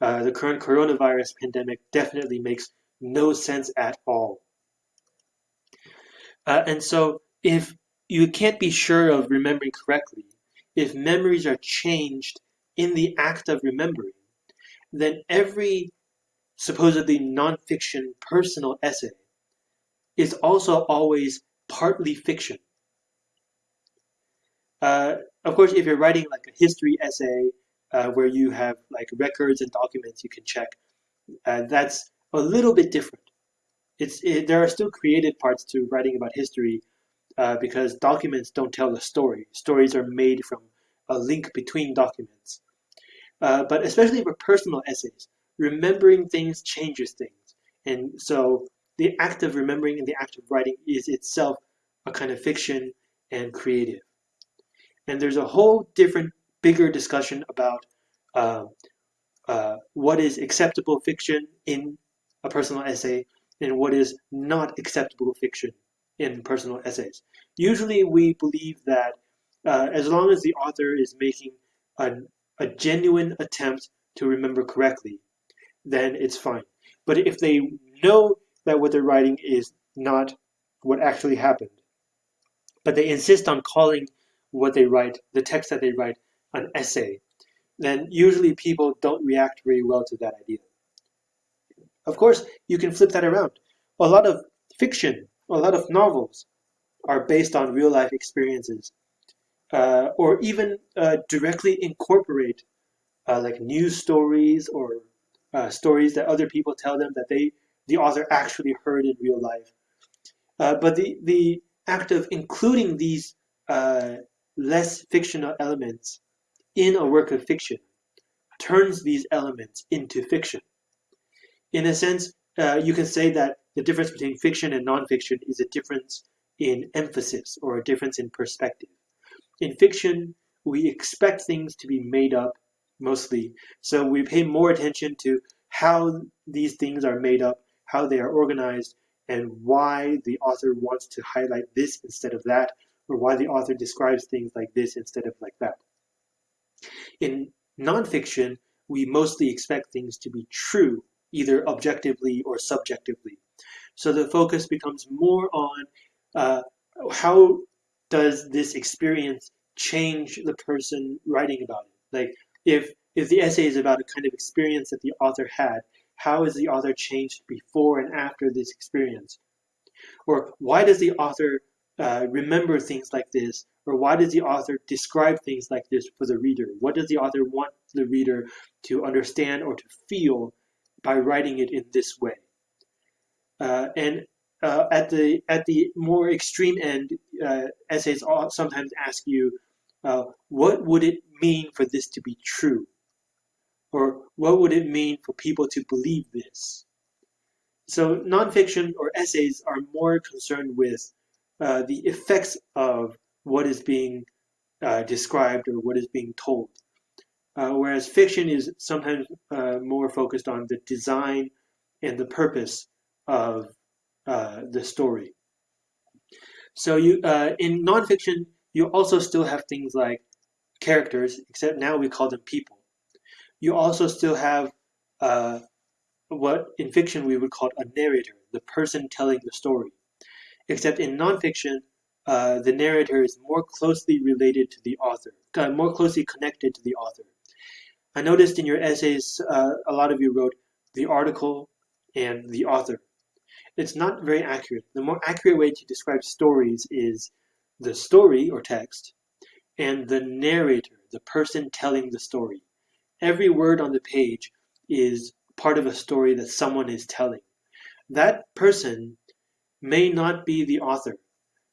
Uh, the current coronavirus pandemic definitely makes no sense at all. Uh, and so if you can't be sure of remembering correctly, if memories are changed in the act of remembering, then every supposedly nonfiction personal essay is also always partly fiction. Uh, of course, if you're writing like a history essay uh, where you have like records and documents you can check, uh, that's a little bit different. It's it, there are still creative parts to writing about history uh, because documents don't tell the story. Stories are made from a link between documents. Uh, but especially for personal essays, remembering things changes things. And so the act of remembering and the act of writing is itself a kind of fiction and creative. And there's a whole different, bigger discussion about uh, uh, what is acceptable fiction in a personal essay and what is not acceptable fiction in personal essays. Usually we believe that uh, as long as the author is making a, a genuine attempt to remember correctly, then it's fine. But if they know that what they're writing is not what actually happened, but they insist on calling what they write, the text that they write, an essay, then usually people don't react very well to that idea. Of course, you can flip that around. A lot of fiction, a lot of novels are based on real life experiences, uh, or even uh, directly incorporate uh, like news stories or uh, stories that other people tell them that they the author actually heard in real life. Uh, but the the act of including these uh, less fictional elements in a work of fiction turns these elements into fiction. In a sense, uh, you can say that the difference between fiction and nonfiction is a difference in emphasis or a difference in perspective. In fiction, we expect things to be made up mostly, so we pay more attention to how these things are made up, how they are organized, and why the author wants to highlight this instead of that, or why the author describes things like this instead of like that. In nonfiction, we mostly expect things to be true, either objectively or subjectively. So the focus becomes more on uh, how does this experience change the person writing about it? Like if if the essay is about a kind of experience that the author had, how is the author changed before and after this experience? Or why does the author uh, remember things like this? Or why does the author describe things like this for the reader? What does the author want the reader to understand or to feel by writing it in this way? Uh, and uh, at the at the more extreme end, uh, essays sometimes ask you, uh, what would it mean for this to be true? Or what would it mean for people to believe this? So nonfiction or essays are more concerned with uh, the effects of what is being uh, described or what is being told. Uh, whereas fiction is sometimes more focused on the design and the purpose of uh, the story. So you uh, in nonfiction, you also still have things like characters, except now we call them people. You also still have uh, what in fiction we would call a narrator, the person telling the story. Except in nonfiction, uh, the narrator is more closely related to the author, uh, more closely connected to the author. I noticed in your essays, uh, a lot of you wrote the article and the author. It's not very accurate. The more accurate way to describe stories is the story or text and the narrator, the person telling the story. Every word on the page is part of a story that someone is telling. That person may not be the author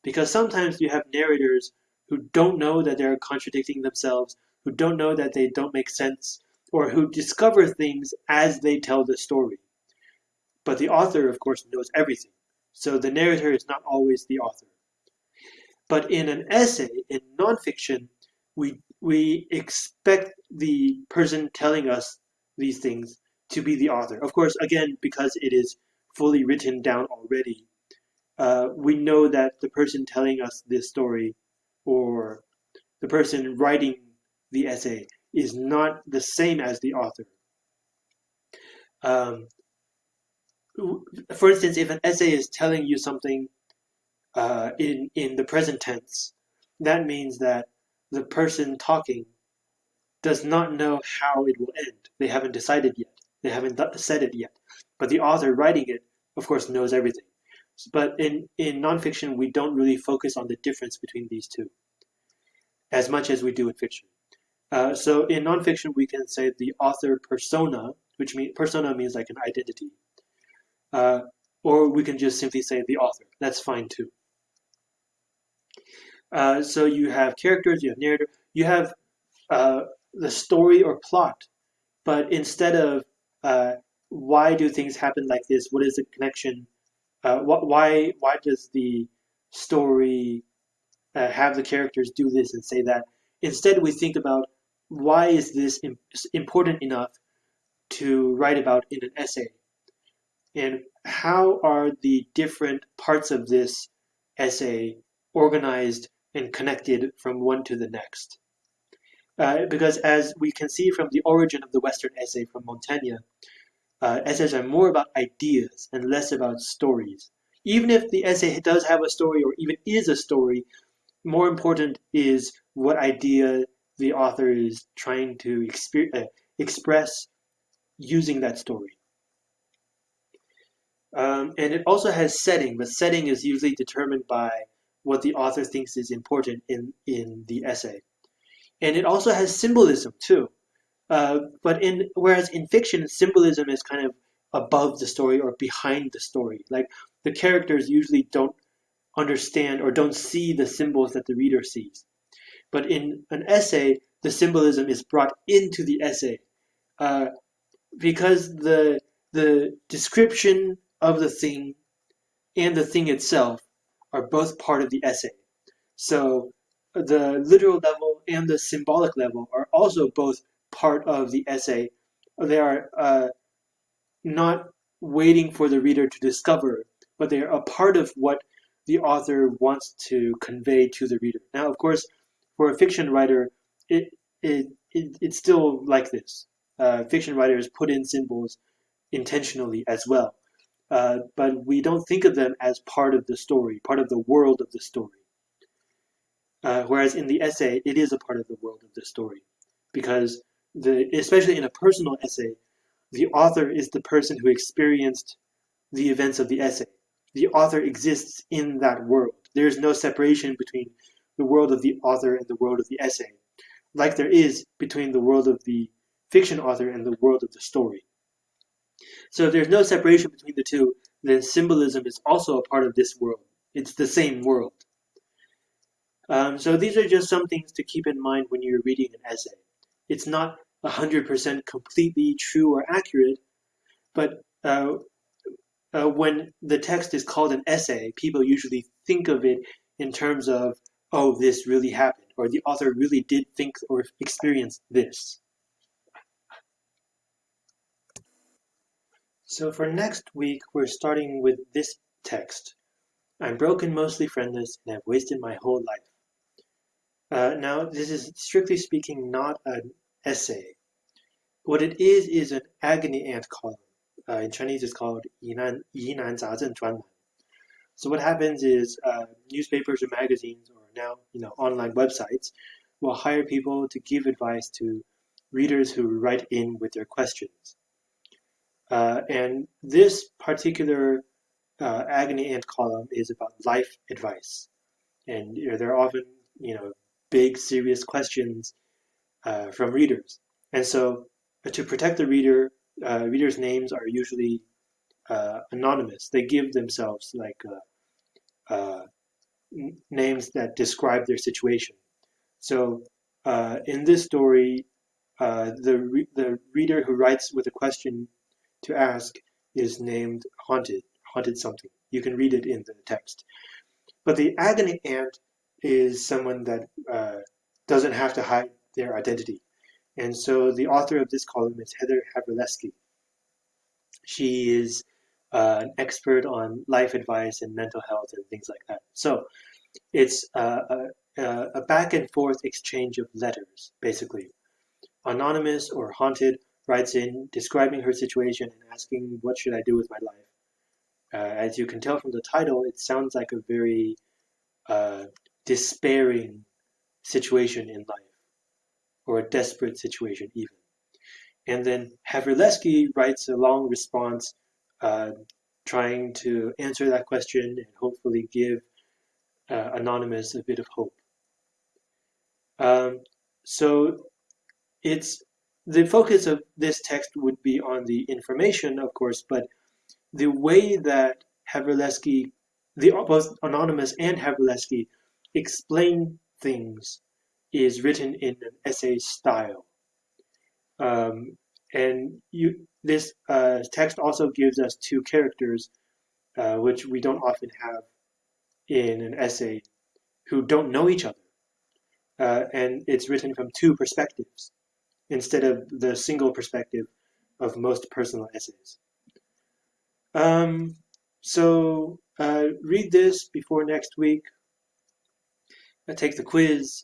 because sometimes you have narrators who don't know that they're contradicting themselves, who don't know that they don't make sense, or who discover things as they tell the story. But the author, of course, knows everything. So the narrator is not always the author. But in an essay, in nonfiction, we, we expect the person telling us these things to be the author. Of course, again, because it is fully written down already, uh, we know that the person telling us this story or the person writing the essay is not the same as the author. Um, for instance, if an essay is telling you something uh, in in the present tense, that means that the person talking does not know how it will end. They haven't decided yet. They haven't said it yet. But the author writing it, of course, knows everything. But in, in nonfiction, we don't really focus on the difference between these two as much as we do in fiction. Uh, so in nonfiction, we can say the author persona, which persona means like an identity. Uh, or we can just simply say the author. That's fine too. Uh, so you have characters, you have narrative, you have uh, the story or plot, but instead of uh, why do things happen like this, what is the connection, uh, why why does the story uh, have the characters do this and say that? Instead, we think about why is this important enough to write about in an essay, and how are the different parts of this essay organized and connected from one to the next. Uh, because as we can see from the origin of the Western essay from Montaigne, uh, essays are more about ideas and less about stories. Even if the essay does have a story or even is a story, more important is what idea the author is trying to uh, express using that story. Um, and it also has setting, but setting is usually determined by what the author thinks is important in, in the essay. And it also has symbolism too. Uh, but in whereas in fiction, symbolism is kind of above the story or behind the story. Like the characters usually don't understand or don't see the symbols that the reader sees. But in an essay, the symbolism is brought into the essay uh, because the the description of the thing and the thing itself are both part of the essay. So the literal level and the symbolic level are also both part of the essay. They are uh, not waiting for the reader to discover, but they are a part of what the author wants to convey to the reader. Now, of course, for a fiction writer, it, it, it it's still like this. Uh, fiction writers put in symbols intentionally as well uh, but we don't think of them as part of the story, part of the world of the story. Uh, whereas in the essay, it is a part of the world of the story, because the especially in a personal essay, the author is the person who experienced the events of the essay. The author exists in that world. There is no separation between the world of the author and the world of the essay, like there is between the world of the fiction author and the world of the story. So if there's no separation between the two, then symbolism is also a part of this world. It's the same world. Um, so these are just some things to keep in mind when you're reading an essay. It's not 100% completely true or accurate, but uh, uh, when the text is called an essay, people usually think of it in terms of, oh, this really happened, or the author really did think or experience this. So for next week, we're starting with this text. I'm broken, mostly friendless, and have wasted my whole life. Uh, now, this is strictly speaking not an essay. What it is is an agony aunt column. Uh, in Chinese, it's called Yinan Yinan Zhuanlan. So what happens is uh, newspapers or magazines, or now you know online websites, will hire people to give advice to readers who write in with their questions. Uh, and this particular uh, agony aunt column is about life advice. And you know, there are often, you know, big, serious questions uh, from readers. And so uh, to protect the reader, uh, readers' names are usually uh, anonymous. They give themselves like names that describe their situation. So in this story, the, re the reader who writes with a question to ask is named haunted, haunted something. You can read it in the text. But the agony aunt is someone that uh, doesn't have to hide their identity. And so the author of this column is Heather Havrilesky. She is uh, an expert on life advice and mental health and things like that. So it's uh, a, a back and forth exchange of letters, basically. Anonymous or Haunted writes in describing her situation and asking, What should I do with my life? Uh, as you can tell from the title, it sounds like a very uh, despairing situation in life, or a desperate situation, even. And then Havrilesky writes a long response uh, trying to answer that question and hopefully give uh, Anonymous a bit of hope. Um, so it's the focus of this text would be on the information, of course, but the way that Havrilesky, the both Anonymous and Havrilesky explain things is written in an essay style. Um, and you, this uh, text also gives us two characters, uh, which we don't often have in an essay, who don't know each other. Uh, and it's written from two perspectives instead of the single perspective of most personal essays. Um, so uh, read this before next week. Uh, take the quiz.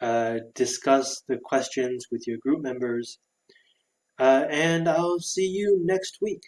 Uh, discuss the questions with your group members. Uh, and I'll see you next week.